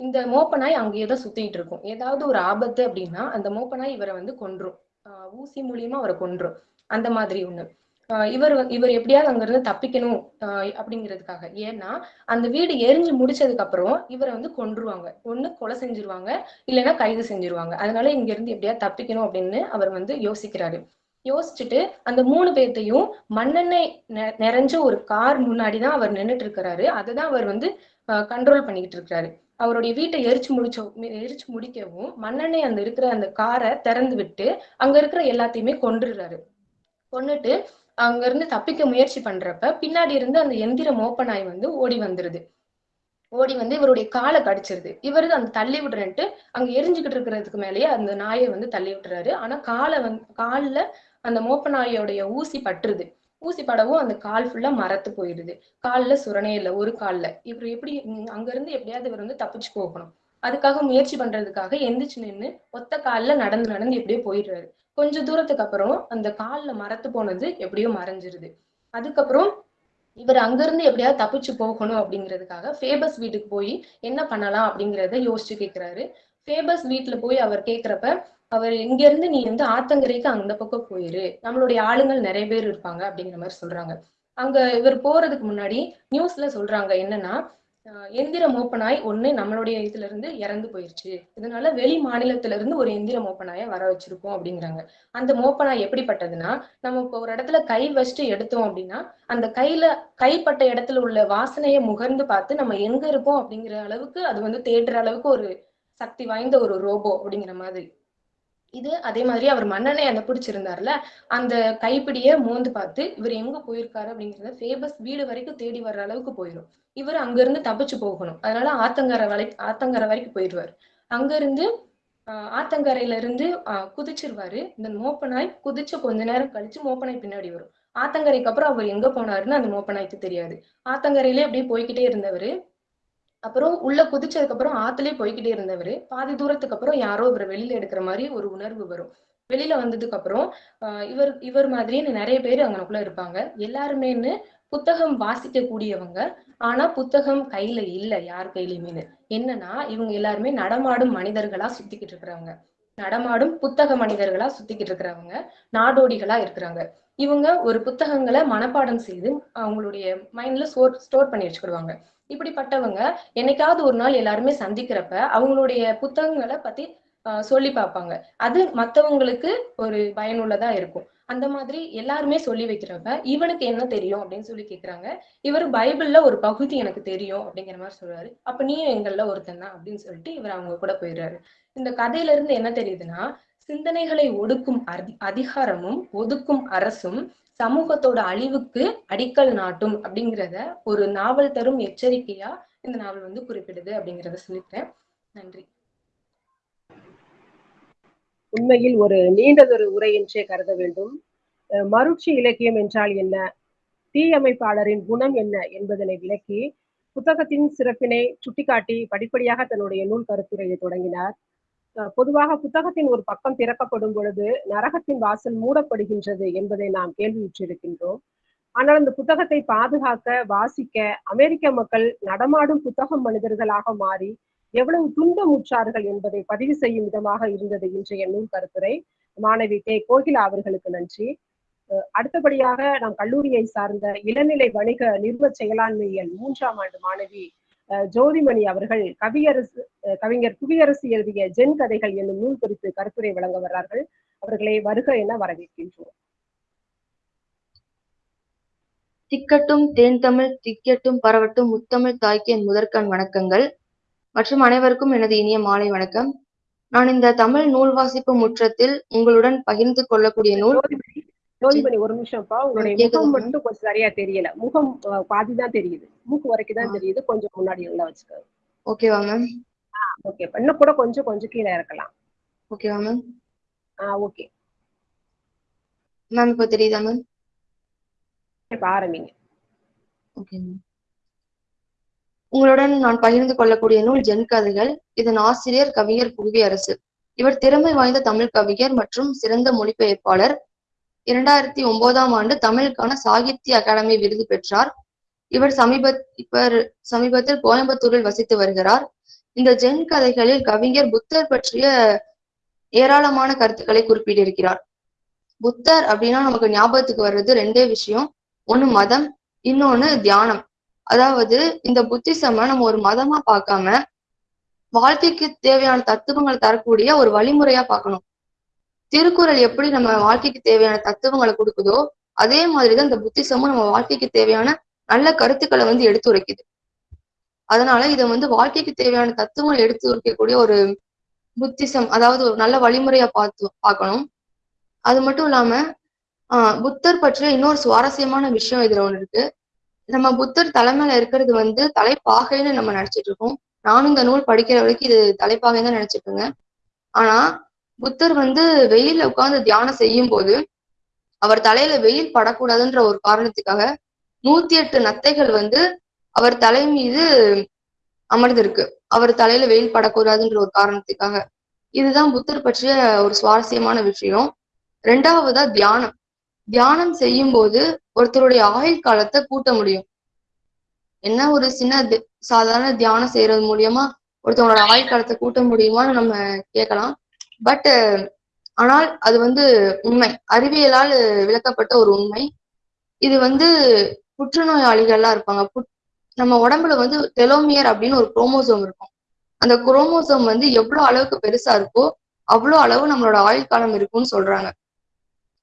இந்த மோப்பநாய் அங்கேயே தான் சுத்திட்டு இருக்கும். ஏதாவது ஒரு ஆபத்து அப்படின்னா அந்த மோப்பநாய் இவரை வந்து கொன்றும். ஊசி மூலியமா அவரை கொன்றும். அந்த மாதிரி ஒண்ணு. இவர் இவர் எப்படியாவது அங்க இருந்து தப்பிக்கணும் அப்படிங்கிறதுக்காக. ஏன்னா அந்த வீடு எரிஞ்சு முடிச்சதுக்கு அப்புறம் இவரை வந்து கொன்றுவாங்க. ஒண்ணு கொலை செஞ்சிருவாங்க இல்லைன்னா கைது செஞ்சிருவாங்க. அதனால இங்க இருந்து எப்படியாவது தப்பிக்கணும் அப்படின்னு அவர் வந்து யோசிக்கிறாரு. யோசிச்சுட்டு அந்த மூணு பேர்த்தையும் மண்ணெண்ணெய் நெ- நிறைஞ்ச ஒரு கார் முன்னாடி தான் அவர் நின்னுட்டு இருக்கிறாரு அதுதான் அவர் வந்து கண்ட்ரோல் பண்ணிக்கிட்டு இருக்கிறாரு அவருடைய வீட்டை எரிச்சு முடிச்ச எரிச்சு முடிக்கவும் மண்ணெண்ணெய் அந்த இருக்கிற அந்த காரை திறந்து விட்டு அங்க இருக்கிற எல்லாத்தையுமே கொன்றுறாரு. கொன்னுட்டு அங்க இருந்து தப்பிக்க முயற்சி பண்றப்ப பின்னாடி இருந்து அந்த எந்திர ஓப்பன் ஆகி வந்து ஓடி வந்துருது. ஓடி வந்து இவருடைய காலை கடிச்சிருது. இவரு அந்த தள்ளி விடுறேன்ட்டு அங்க எரிஞ்சுக்கிட்டு இருக்கிறதுக்கு மேலேயே அந்த நாயை வந்து தள்ளி விட்டுறாரு. ஆனா காலை வந்து காலில் அந்த மோப்ப நாயோடைய ஊசி பட்டுருது. ஊசி படவும் அந்த கால் ஃபுல்லா மரத்து போயிடுது. காலில் சுரணே இல்லை ஒரு கால்ல. இவர் எப்படி அங்க இருந்து எப்படியாவது இவர் வந்து தப்பிச்சு போகணும். அதுக்காக முயற்சி பண்றதுக்காக எந்திரிச்சு நின்னு ஒத்த கால்ல நடந்து நடந்து எப்படியோ போயிடுறாரு. கொஞ்ச தூரத்துக்கு அப்புறம் அந்த கால்ல மரத்து போனது எப்படியோ மறைஞ்சிருது. அதுக்கப்புறம் இவர் அங்கிருந்து எப்படியாவது தப்பிச்சு போகணும் அப்படிங்கிறதுக்காக ஃபேபஸ் வீட்டுக்கு போய் என்ன பண்ணலாம் அப்படிங்கிறத யோசிச்சு கேக்குறாரு. ஃபேபஸ் வீட்டுல போய் அவர் கேக்குறப்ப அவர் இங்க இருந்து நீ வந்து ஆத்தங்கரைக்கு அந்த பக்கம் போயிரு. நம்மளுடைய ஆளுங்கள் நிறைய பேர் இருப்பாங்க அப்படிங்கிற மாதிரி சொல்றாங்க. அங்க இவர் போறதுக்கு முன்னாடி நியூஸ்ல சொல்றாங்க என்னன்னா ஆஹ் எந்திர மோப்பனாய் ஒண்ணு நம்மளுடைய இதுல இருந்து இறந்து போயிருச்சு. இதனால வெளி மாநிலத்துல இருந்து ஒரு எந்திர மோப்பனாய வர வச்சிருக்கோம் அப்படிங்கிறாங்க. அந்த மோப்பனாய் எப்படிப்பட்டதுன்னா நம்ம இப்போ ஒரு இடத்துல கை வச்சுட்டு எடுத்தோம் அப்படின்னா அந்த கையில கைப்பட்ட இடத்துல உள்ள வாசனையை முகர்ந்து பார்த்து நம்ம எங்க இருக்கோம் அப்படிங்கிற அளவுக்கு அது வந்து தேடுற அளவுக்கு ஒரு சக்தி வாய்ந்த ஒரு ரோபோ அப்படிங்கிற மாதிரி. இது அதே மாதிரி அவர் மன்னனை அந்த பிடிச்சிருந்தார்ல அந்த கைப்பிடிய மோந்து பார்த்து இவர் எங்க போயிருக்காரு? அப்படிங்கறத ஃபேபஸ் வீடு வரைக்கும் தேடி வர்ற அளவுக்கு போயிடும் இவர் அங்க இருந்து தப்பிச்சு போகணும். அதனால ஆத்தங்கரை வரை ஆத்தங்கரை வரைக்கும் போயிடுவார். அங்க இருந்து ஆஹ் ஆத்தங்கரையில இருந்து ஆஹ் குதிச்சிருவாரு. இந்த மோப்பனாய் குதிச்சு கொஞ்ச நேரம் கழிச்சு மோப்பனாய் பின்னாடி வரும். ஆத்தங்கரைக்கு அப்புறம் அவர் எங்க போனாருன்னு அந்த மோப்பனாய்க்கு தெரியாது. ஆத்தங்கரையிலே அப்படியே போய்க்கிட்டே இருந்தவரு. அப்புறம் உள்ள குதிச்சதுக்கு அப்புறம் ஆத்துலயே போய்க்கிட்டே இருந்தவர். பாதி தூரத்துக்கு அப்புறம் யாரோ இவரை வெளியில எடுக்கிற மாதிரி ஒரு உணர்வு வரும். வெளியில வந்ததுக்கு அப்புறம் ஆஹ் இவர் இவர் மாதிரின்னு நிறைய பேர் அங்கனக்குள்ள இருப்பாங்க. எல்லாருமேன்னு புத்தகம் வாசிக்க கூடியவங்க ஆனா புத்தகம் கையில இல்ல யார் கையிலயுமே என்னன்னா இவங்க எல்லாருமே நடமாடும் மனிதர்களா சுத்திக்கிட்டு இருக்கிறவங்க. நடமாடும் புத்தக மனிதர்களா சுத்திக்கிட்டு இருக்கிறவங்க. நாடோடிகளா இருக்கிறாங்க. இவங்க ஒரு புத்தகங்களை மனப்பாடம் செய்து அவங்களுடைய மைண்ட்ல ஸ்டோர் ஸ்டோர் பண்ணி வச்சுக்கிடுவாங்க. இப்படிப்பட்டவங்க என்னைக்காவது ஒரு நாள் எல்லாருமே சந்திக்கிறப்ப அவங்களுடைய புத்தகங்களை பத்தி ஆஹ் சொல்லி பார்ப்பாங்க. அது மத்தவங்களுக்கு ஒரு பயனுள்ளதா இருக்கும். அந்த மாதிரி எல்லாருமே சொல்லி வைக்கிறப்ப இவனுக்கு என்ன தெரியும் அப்படின்னு சொல்லி கேக்குறாங்க. இவர் பைபிள்ல ஒரு பகுதி எனக்கு தெரியும் அப்படிங்கிற மாதிரி சொல்றாரு. அப்ப நீயும் எங்கள்ல ஒருத்தன் தான் அப்படின்னு சொல்லிட்டு இவர் அவங்க கூட போயிடுறாரு. இந்த கதையில இருந்து என்ன தெரியுதுன்னா சிந்தனைகளை ஒடுக்கும் அதி- அதிகாரமும் ஒதுக்கும் அரசும் சமூகத்தோட அழிவுக்கு அடிக்கல் நாட்டும் அப்படிங்கிறத ஒரு நாவல் தரும் எச்சரிக்கையா இந்த நாவல் வந்து குறிப்பிடுது அப்படிங்கிறத சொல்லிக்கிறேன். நன்றி. உண்மையில் ஒரு நீண்டதொரு உரை என்றே கருத வேண்டும். மருட்சி இலக்கியம் என்றால் என்ன? தீயமைப்பாளரின் குணம் என்ன என்பதனை விளக்கி புத்தகத்தின் சிறப்பினை சுட்டிக்காட்டி படிப்படியாக தன்னுடைய நூல் கருத்துரையை தொடங்கினார். பொதுவாக புத்தகத்தின் ஒரு பக்கம் திறக்கப்படும் பொழுது நரகத்தின் வாசல் மூடப்படுகின்றது என்பதை நாம் கேள்வியுற்றிருக்கின்றோம். ஆனால் அந்த புத்தகத்தை பாதுகாக்க வாசிக்க அமெரிக்க மக்கள் நடமாடும் புத்தகம் மனிதர்களாக மாறி எவ்வளவு துன்பமுற்றார்கள் என்பதை பதிவு செய்யும் விதமாக இருந்தது இன்றைய நூல் கருத்துரை. மாணவி கே கோகிலா அவர்களுக்கு நன்றி. அடுத்தபடியாக நாம் கல்லூரியை சார்ந்த இளநிலை வணிக நிறுவ செயலாண்மையியல் மூன்றாம் ஆண்டு மாணவி ஜோதிமணி அவர்கள் கவியரசு கவிஞர் புவியரசு எழுதிய ஜென் கதைகள் என்னும் நூல் குறித்து கருத்துரை வழங்க வர்றார்கள். அவர்களை வருக என வரவேற்கின்றோம். திக்கட்டும் தேன் தமிழ் திக்கட்டும் பரவட்டும் முத்தமிழ் தாய்க்கு என் முதற்கண் வணக்கங்கள். மற்றும் அனைவருக்கும் எனது இனிய மாலை வணக்கம். நான் இந்த தமிழ் நூல் வாசிப்பு முற்றத்தில் உங்களுடன் பகிர்ந்து கொள்ளக்கூடிய நூல் ஜோதிமணி ஒரு நிமிஷம்ப்பா. உங்களுடைய முகம். மட்டும் கொஞ்சம் சரியா தெரியல. முகம் பாதி தான் தெரியுது. மூக்கு வரைக்கும் தான் ஆ. தெரியுது. கொஞ்சம் முன்னாடி நல்லா வச்சுக்கோ. ஓகேவா மேம் ஓகே இன்னும் கூட கொஞ்சம் கொஞ்சம் கீழே இறக்கலாம். ஓகேவா மேம் ஆஹ் ஓகே மேம் இப்போ தெரியுதா மேம் இப்ப ஆரம்பிங்க ஓகே மேம் உங்களுடன் நான் பகிர்ந்து கொள்ளக்கூடிய நூல் ஜென் கதைகள். இதன் ஆசிரியர் கவிஞர் புவியரசு. இவர் திறமை வாய்ந்த தமிழ் கவிஞர் மற்றும் சிறந்த மொழிபெயர்ப்பாளர். இரண்டாயிரத்தி ஒன்பதாம் ஆண்டு தமிழுக்கான சாகித்ய அகாடமி விருது பெற்றார். இவர் சமீப இவர் சமீபத்தில் கோயம்புத்தூரில் வசித்து வருகிறார். இந்த ஜென் கதைகளில் கவிஞர் புத்தர் பற்றிய ஏராளமான கருத்துக்களை குறிப்பிட்டிருக்கிறார். புத்தர் அப்படின்னா நமக்கு ஞாபகத்துக்கு வர்றது ரெண்டே விஷயம். ஒண்ணு மதம் இன்னொன்னு தியானம். அதாவது இந்த புத்திசம நம்ம ஒரு மதமா பார்க்காம வாழ்க்கைக்கு தேவையான தத்துவங்களை தரக்கூடிய ஒரு வழிமுறையா பார்க்கணும். திருக்குறள் எப்படி நம்ம வாழ்க்கைக்கு தேவையான தத்துவங்களை கொடுக்குதோ அதே மாதிரிதான் இந்த புத்திசமும் நம்ம வாழ்க்கைக்கு தேவையான நல்ல கருத்துக்களை வந்து எடுத்துரைக்குது. அதனால இதை வந்து வாழ்க்கைக்கு தேவையான தத்துவங்களை எடுத்து உரைக்கக்கூடிய ஒரு புத்திசம் அதாவது ஒரு நல்ல வழிமுறையா பார்த்து பார்க்கணும். அது மட்டும் இல்லாம ஆஹ் புத்தர் பற்றிய இன்னொரு சுவாரஸ்யமான விஷயம் இதுல ஒண்ணு இருக்கு. நம்ம புத்தர் தலைமையில இருக்கிறது வந்து தலைப்பாகைன்னு நம்ம நினைச்சிட்டு இருக்கோம். நானும் இந்த நூல் படிக்கிற வரைக்கும் இது தலைப்பாகைன்னு தான் நினைச்சிட்டு இருக்கேன். ஆனா புத்தர் வந்து வெயில உட்கார்ந்து தியானம் செய்யும் போது அவர் தலையில வெயில் படக்கூடாதுன்ற ஒரு காரணத்துக்காக நூத்தி எட்டு நத்தைகள் வந்து அவர் தலை மீது அமர்ந்திருக்கு. அவர் தலையில வெயில் படக்கூடாதுன்ற ஒரு காரணத்துக்காக. இதுதான் புத்தர் பற்றிய ஒரு சுவாரஸ்யமான விஷயம். ரெண்டாவதா தியானம். தியானம் செய்யும் போது ஒருத்தருடைய ஆயுள் காலத்தை கூட்ட முடியும். என்ன ஒரு சின்ன தி- சாதாரண தியானம் செய்யறது மூலியமா ஒருத்தவங்களோட ஆயுள் காலத்தை கூட்ட முடியுமான்னு நம்ம கேட்கலாம். பட் ஆனால் அது வந்து உண்மை. அறிவியலால் விளக்கப்பட்ட ஒரு உண்மை. இது வந்து புற்றுநோயாளிகள்லாம் இருப்பாங்க. புட்- நம்ம உடம்புல வந்து டெலோமியர் அப்படின்னு ஒரு குரோமோசோம் இருக்கும். அந்த குரோமோசோம் வந்து எவ்வளோ அளவுக்கு பெருசா இருக்கோ அவ்வளோ அளவு நம்மளோட ஆயுள் காலம் இருக்கும்னு சொல்றாங்க.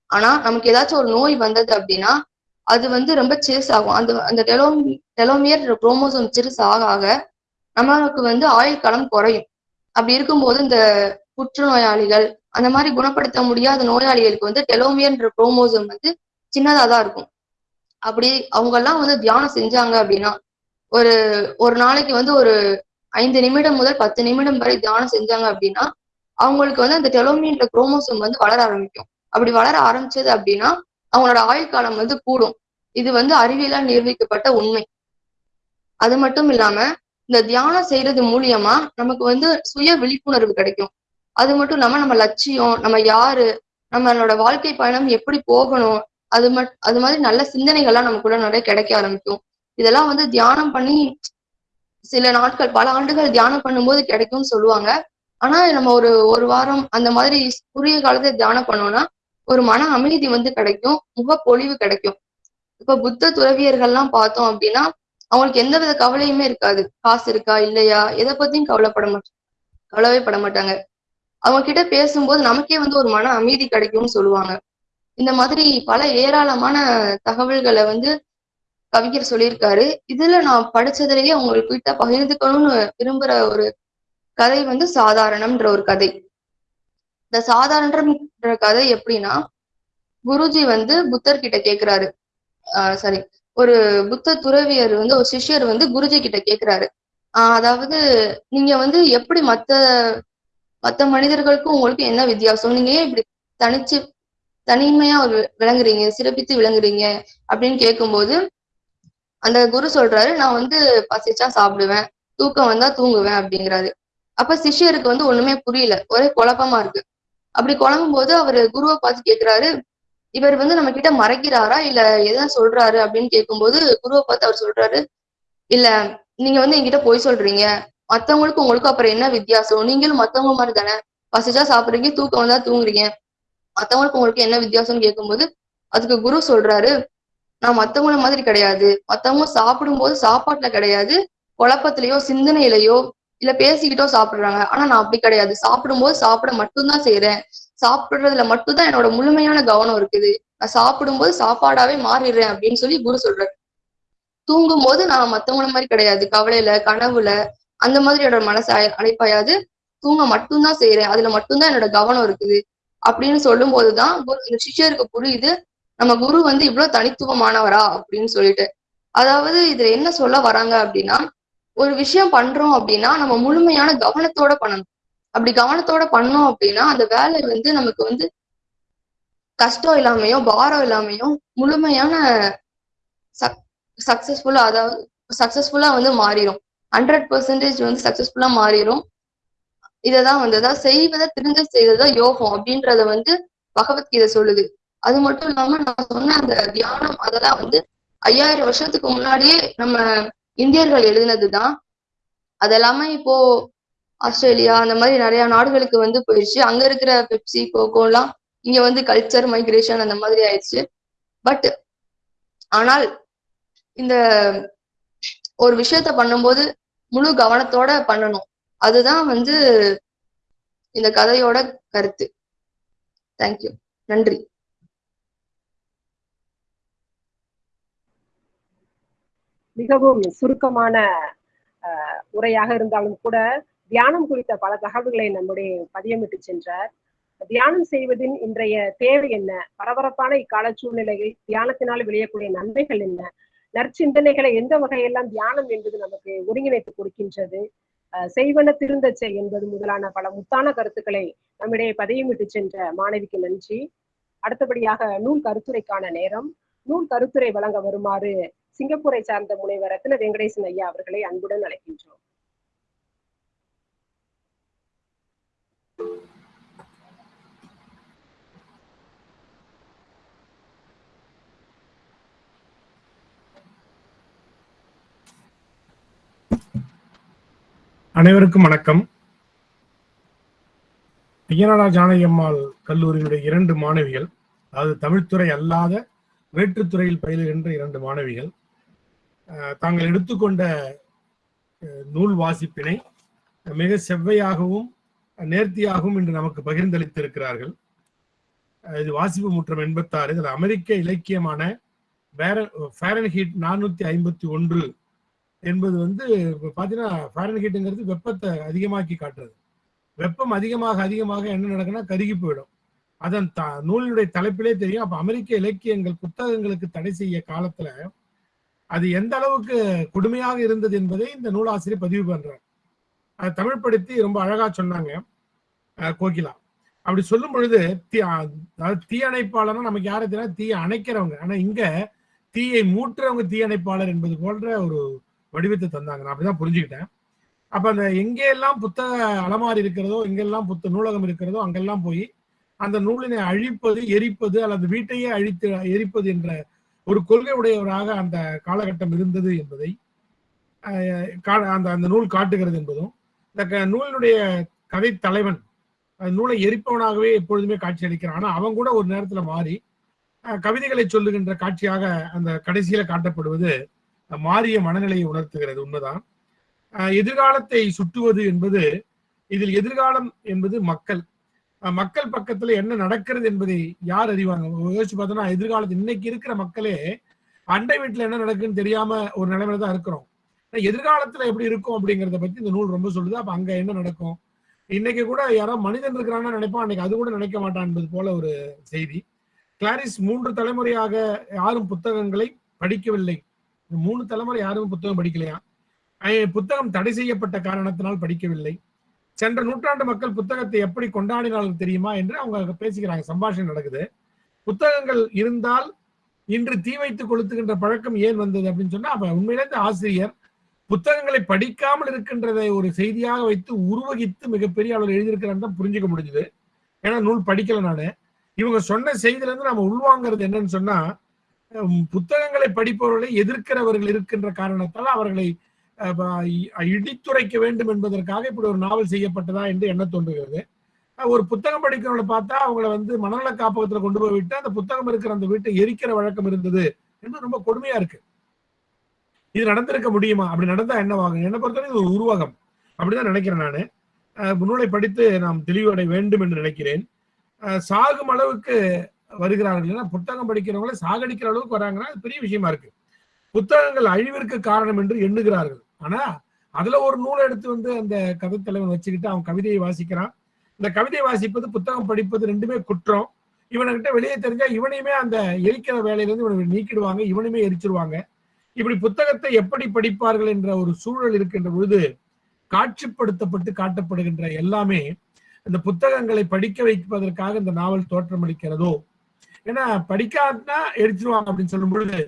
ஆனா நமக்கு ஏதாச்சும் ஒரு நோய் வந்தது அப்படின்னா அது வந்து ரொம்ப சிறுஸ் ஆகும். அந்த அந்த டெலோ டெலோமியர் குரோமோசோம் சிறுஸ் ஆக ஆக நமக்கு வந்து ஆயுள் காலம் குறையும். அப்படி இருக்கும்போது இந்த புற்றுநோயாளிகள் அந்த மாதிரி குணப்படுத்த முடியாத நோயாளிகளுக்கு வந்து டெலோமியர்ன்ற குரோமோசோம் வந்து சின்னதா தான் இருக்கும். அப்படி அவங்க எல்லாம் வந்து தியானம் செஞ்சாங்க அப்படின்னா ஒரு ஒரு நாளைக்கு வந்து ஒரு ஐந்து நிமிடம் முதல் பத்து நிமிடம் வரை தியானம் செஞ்சாங்க அப்படின்னா அவங்களுக்கு வந்து அந்த டெலோமியன்ற குரோமோசோம் வந்து வளர ஆரம்பிக்கும். அப்படி வளர ஆரம்பிச்சது அப்படின்னா அவங்களோட ஆயுள் காலம் வந்து கூடும். இது வந்து அறிவியலால் நிரூபிக்கப்பட்ட உண்மை. அது மட்டும் இல்லாம இந்த தியானம் செய்யறது மூலியமா நமக்கு வந்து சுய விழிப்புணர்வு கிடைக்கும். அது மட்டும் இல்லாம நம்ம லட்சியம் நம்ம யாரு நம்மளோட வாழ்க்கை பயணம் எப்படி போகணும் அது மட் அது மாதிரி நல்ல சிந்தனைகள்லாம் நமக்குள்ள நிறைய கிடைக்க ஆரம்பிக்கும். இதெல்லாம் வந்து தியானம் பண்ணி சில நாட்கள் பல ஆண்டுகள் தியானம் பண்ணும்போது கிடைக்கும்னு சொல்லுவாங்க. ஆனா நம்ம ஒரு ஒரு வாரம் அந்த மாதிரி குறுகிய காலத்தை தியானம் பண்ணோம்னா ஒரு மன அமைதி வந்து கிடைக்கும் முகப்பொழிவு கிடைக்கும். இப்ப புத்த துறவியர்கள்லாம் பார்த்தோம் அப்படின்னா அவங்களுக்கு எந்தவித கவலையுமே இருக்காது. காசு இருக்கா இல்லையா? எதை பத்தியும் கவலைப்பட மாட்டாங்க கவலைவே பட மாட்டாங்க. அவங்க கிட்ட பேசும்போது நமக்கே வந்து ஒரு மன அமைதி கிடைக்கும்னு சொல்லுவாங்க. இந்த மாதிரி பல ஏராளமான தகவல்களை வந்து கவிஞர் சொல்லியிருக்காரு. இதுல நான் படிச்சதுலயே உங்களுக்கு கிட்ட பகிர்ந்துக்கணும்னு விரும்புற ஒரு கதை வந்து சாதாரணம்ன்ற ஒரு கதை. இந்த சாதாரணன்ற கதை எப்படின்னா குருஜி வந்து புத்தர் கிட்ட கேக்குறாரு. ஆஹ் சாரி ஒரு புத்த துறவியர் வந்து ஒரு சிஷ்யர் வந்து குருஜி கிட்ட கேக்குறாரு. ஆஹ் அதாவது நீங்க வந்து எப்படி மத்த மத்த மனிதர்களுக்கும் உங்களுக்கு என்ன வித்தியாசம்? நீங்க ஏன் இப்படி தனிச்சு தனிமையா ஒரு விளங்குறீங்க சிறப்பித்து விளங்குறீங்க அப்படின்னு கேட்கும்போது அந்த குரு சொல்றாரு நான் வந்து பசிச்சா சாப்பிடுவேன் தூக்கம் வந்தா தூங்குவேன் அப்படிங்கிறாரு. அப்ப சிஷ்யருக்கு வந்து ஒண்ணுமே புரியல ஒரே குழப்பமா இருக்கு. அப்படி குழம்பும் போது அவர் குருவை பார்த்து கேட்கிறாரு இவர் வந்து நம்ம கிட்ட மறைக்கிறாரா? இல்ல எதை சொல்றாரு? அப்படின்னு கேட்கும்போது குருவை பார்த்து அவர் சொல்றாரு இல்ல நீங்க வந்து என்கிட்ட பொய் சொல்றீங்க மத்தவங்களுக்கு உங்களுக்கு அப்புறம் என்ன வித்தியாசம்? நீங்களும் மத்தவங்க மாதிரி தானே? பசிச்சா சாப்பிடுறீங்க தூக்கம் வந்தா தூங்குறீங்க. மத்தவங்களுக்கு உங்களுக்கு என்ன வித்தியாசம்னு கேட்கும்போது அதுக்கு குரு சொல்றாரு நான் மத்தவங்கள மாதிரி கிடையாது. மத்தவங்க சாப்பிடும்போது சாப்பாட்டுல கிடையாது. குழப்பத்திலயோ சிந்தனையிலயோ இல்ல பேசிக்கிட்டோ சாப்பிடுறாங்க. ஆனா நான் அப்படி கிடையாது. சாப்பிடும்போது சாப்பிட மட்டும்தான் செய்யறேன் சாப்பிடுறதுல மட்டும்தான் என்னோட முழுமையான கவனம் இருக்குது. நான் சாப்பிடும்போது சாப்பாடாவே மாறிடுறேன் அப்படின்னு சொல்லி குரு சொல்றாரு. தூங்கும் போது நான் மத்தவங்கள மாதிரி கிடையாது. கவலையில கனவுல அந்த மாதிரி என்னோட மனசு அழை- அழைப்பாயாது. தூங்க மட்டும்தான் செய்யறேன் அதுல மட்டும்தான் என்னோட கவனம் இருக்குது. அப்படின்னு சொல்லும் போதுதான் குரு இந்த சிஷ்யருக்கு புரியுது. நம்ம குரு வந்து இவ்வளவு தனித்துவமானவரா அப்படின்னு சொல்லிட்டு. அதாவது இதுல என்ன சொல்ல வராங்க அப்படின்னா ஒரு விஷயம் பண்றோம் அப்படின்னா நம்ம முழுமையான கவனத்தோட பண்ணணும். அப்படி கவனத்தோட பண்ணோம் அப்படின்னா அந்த வேலை வந்து நமக்கு வந்து கஷ்டம் இல்லாமையோ பாரம் இல்லாமையோ முழுமையான சக் சக்சஸ்ஃபுல்லா அதாவது சக்சஸ்ஃபுல்லா வந்து மாறிடும் ஹண்ட்ரட் பர்சன்டேஜ் வந்து சக்சஸ்ஃபுல்லா மாறிடும் இததான் வந்து அதாவது செய்வதை திருந்த செய்ததா யோகம் அப்படின்றத வந்து பகவத்கீதை சொல்லுது. அது மட்டும் இல்லாம நான் சொன்ன அந்த தியானம் அதெல்லாம் வந்து ஐயாயிரம் வருஷத்துக்கு முன்னாடியே நம்ம இந்தியர்கள் எழுதினதுதான். அதெல்லாமே இப்போ ஆஸ்திரேலியா அந்த மாதிரி நிறைய நாடுகளுக்கு வந்து போயிடுச்சு அங்க இருக்கிற பெப்சி கோகோ எல்லாம் இங்க வந்து கல்ச்சர் மைக்ரேஷன் அந்த மாதிரி ஆயிடுச்சு பட் ஆனால் இந்த ஒரு விஷயத்த பண்ணும்போது முழு கவனத்தோட பண்ணணும். அதுதான் வந்து இந்த கதையோட கருத்து. தேங்க்யூ நன்றி. மிகவும் சுருக்கமான உரையாக இருந்தாலும் கூட தியானம் குறித்த பல தகவல்களை நம்முடைய பதியமிட்டு சென்றார். தியானம் செய்வதின் இன்றைய தேவை என்ன? பரபரப்பான இக்கால சூழ்நிலையில் தியானத்தினால் விளையக்கூடிய நன்மைகள் என்ன? நற்சிந்தனைகளை எந்த வகையெல்லாம் தியானம் என்பது நமக்கு ஒருங்கிணைத்து கொடுக்கின்றது? செய்வன திருந்தச்சை என்பது முதலான பல முத்தான கருத்துக்களை நம்மிடையே பதையமிட்டு சென்ற மாணவிக்கு நன்றி. அடுத்தபடியாக நூல் கருத்துரைக்கான நேரம். நூல் கருத்துரை வழங்க வருமாறு சிங்கப்பூரை சார்ந்த முனைவர் ரத்ன வெங்கடேசன் ஐயா அவர்களை அன்புடன் அழைக்கின்றோம். அனைவருக்கும் வணக்கம். ஐயனாடா ஜானகி அம்மாள் கல்லூரியினுடைய இரண்டு மாணவிகள் அதாவது தமிழ்துறை அல்லாத வேற்றுத்துறையில் பயிலுகின்ற இரண்டு மாணவிகள் தாங்கள் எடுத்துக்கொண்ட நூல் வாசிப்பினை மிக செவ்வையாகவும் நேர்த்தியாகவும் இன்று நமக்கு பகிர்ந்தளித்திருக்கிறார்கள். இது வாசிப்பு முற்றம் எண்பத்தாறு இதில் அமெரிக்க இலக்கியமான பேர ஃபேரன்ஹீட் நானூத்தி ஐம்பத்தி ஒன்று என்பது வந்து பார்த்தீங்கன்னா ஃபாரன்ஹீட்டுங்கிறது வெப்பத்தை அதிகமாக்கி காட்டுறது. வெப்பம் அதிகமாக அதிகமாக என்ன நடக்குன்னா கருகி போயிடும். அதன் த நூலினுடைய தலைப்பிலே தெரியும். அப்போ அமெரிக்க இலக்கியங்கள் புத்தகங்களுக்கு தடை செய்ய காலத்தில் அது எந்த அளவுக்கு கொடுமையாக இருந்தது என்பதை இந்த நூலாசிரியர் பதிவு பண்ணுறார் அதை தமிழ்படுத்தி ரொம்ப அழகா சொன்னாங்க கோகிலா. அப்படி சொல்லும் பொழுது தீ அதாவது தீயணைப்பாளர்னா நமக்கு யாரை தெரியாது தீயை அணைக்கிறவங்க. ஆனால் இங்கே தீயை மூட்டுறவங்க தீயணைப்பாளர் என்பது போன்ற ஒரு வடிவத்தை தந்தாங்க. நான் அப்படிதான் புரிஞ்சுக்கிட்டேன். அப்ப அந்த எங்கெல்லாம் புத்தக அலமாரி இருக்கிறதோ எங்கெல்லாம் புத்த நூலகம் இருக்கிறதோ அங்கெல்லாம் போய் அந்த நூலினை அழிப்பது எரிப்பது அல்லது வீட்டையே அழித்து எரிப்பது என்ற ஒரு கொள்கை உடையவராக அந்த காலகட்டம் இருந்தது என்பதை அஹ், கா- அந்த அந்த நூல் காட்டுகிறது என்பதும் இந்த க- நூலினுடைய கதை தலைவன் நூலை எரிப்பவனாகவே எப்பொழுதுமே காட்சி அளிக்கிறான். ஆனா அவன் கூட ஒரு நேரத்துல மாறி கவிதைகளை சொல்லுகின்ற காட்சியாக அந்த கடைசியில காட்டப்படுவது மாறிய மனநிலையை உணர்த்துகிறது. உண்மைதான். எதிர்காலத்தை சுட்டுவது என்பது இதில் எதிர்காலம் என்பது மக்கள். மக்கள் பக்கத்துல என்ன நடக்கிறது என்பதை யார் அறிவாங்க? யோசிச்சு பார்த்தோம்னா எதிர்காலத்து இன்னைக்கு இருக்கிற மக்களே அண்டை வீட்டுல என்ன நடக்குன்னு தெரியாம ஒரு நிலைமையில தான் இருக்கிறோம். எதிர்காலத்துல எப்படி இருக்கும் அப்படிங்கறத பத்தி இந்த நூல் ரொம்ப சொல்லுது. அப்ப அங்க என்ன நடக்கும்? இன்னைக்கு கூட யாரோ மனிதன் இருக்கிறான்னு நினைப்பான். அன்னைக்கு அது கூட நினைக்க மாட்டான் என்பது போல ஒரு செய்தி. கிளாரிஸ் மூன்று தலைமுறையாக யாரும் புத்தகங்களை படிக்கவில்லை. மூணு தலைமுறை யாரும் புத்தகம் படிக்கலையா? புத்தகம் தடை செய்யப்பட்ட காரணத்தினால் படிக்கவில்லை. சென்ற நூற்றாண்டு மக்கள் புத்தகத்தை எப்படி கொண்டாடினாலும் தெரியுமா என்று அவங்க பேசிக்கிறாங்க. சம்பாஷணை நடக்குது. புத்தகங்கள் இருந்தால் இன்று தீ வைத்து கொளுத்துகின்ற பழக்கம் ஏன் வந்தது அப்படின்னு சொன்னா அப்ப உண்மையிலேருந்து ஆசிரியர் புத்தகங்களை படிக்காமல் இருக்கின்றதை ஒரு செய்தியாக வைத்து உருவகித்து மிகப்பெரிய அளவில் எழுதியிருக்கிறான்னு தான் புரிஞ்சுக்க முடிஞ்சுது. ஏன்னா நூல் படிக்கல நானு. இவங்க சொன்ன செய்தியில இருந்து நம்ம உள்வாங்கிறது என்னன்னு சொன்னா புத்தகங்களை படிப்பவர்களை எதிர்க்கிறவர்கள் இருக்கின்ற காரணத்தால் அவர்களை இடித்துரைக்க வேண்டும் என்பதற்காக இப்படி ஒரு நாவல் செய்யப்பட்டதா என்று எண்ண தோன்றுகிறது. ஒரு புத்தகம் படிக்கிறவங்களை பார்த்தா அவங்கள வந்து மனநல காப்பகத்துல கொண்டு போய் விட்டு அந்த புத்தகம் இருக்கிற அந்த வீட்டை எரிக்கிற வழக்கம் இருந்தது என்று ரொம்ப கொடுமையா இருக்கு. இது நடந்திருக்க முடியுமா? அப்படி நடந்தா என்னவாகும் என்னை பொறுத்தவரை இது ஒரு உருவகம். அப்படிதான் நினைக்கிறேன் நானு. நூலை படித்து நாம் தெளிவடை வேண்டும் என்று நினைக்கிறேன். சாகும் அளவுக்கு வருகிறார்கள் ஏன்னா புத்தகம் படிக்கிறவங்களை சாகடிக்கிற அளவுக்கு வராங்கன்னா அது பெரிய விஷயமா இருக்கு. புத்தகங்கள் அழிவிற்கு காரணம் என்று எண்ணுகிறார்கள். ஆனா அதுல ஒரு நூலை எடுத்து வந்து அந்த கதை தலைவன் வச்சுக்கிட்டு அவன் கவிதையை வாசிக்கிறான். இந்த கவிதையை வாசிப்பது புத்தகம் படிப்பது ரெண்டுமே குற்றம். இவனுக்கிட்ட வெளியே தெரிஞ்சா இவனையுமே அந்த எரிக்கிற வேலையிலேருந்து இவனை நீக்கிடுவாங்க இவனையுமே எரிச்சிருவாங்க. இப்படி புத்தகத்தை எப்படி படிப்பார்கள் என்ற ஒரு சூழல் இருக்கின்ற பொழுது காட்சிப்படுத்தப்பட்டு காட்டப்படுகின்ற எல்லாமே இந்த புத்தகங்களை படிக்க வைப்பதற்காக இந்த நாவல் தோற்றமளிக்கிறதோ ஏன்னா படிக்காதுன்னா எரிச்சிருவாங்க அப்படின்னு சொல்லும் பொழுது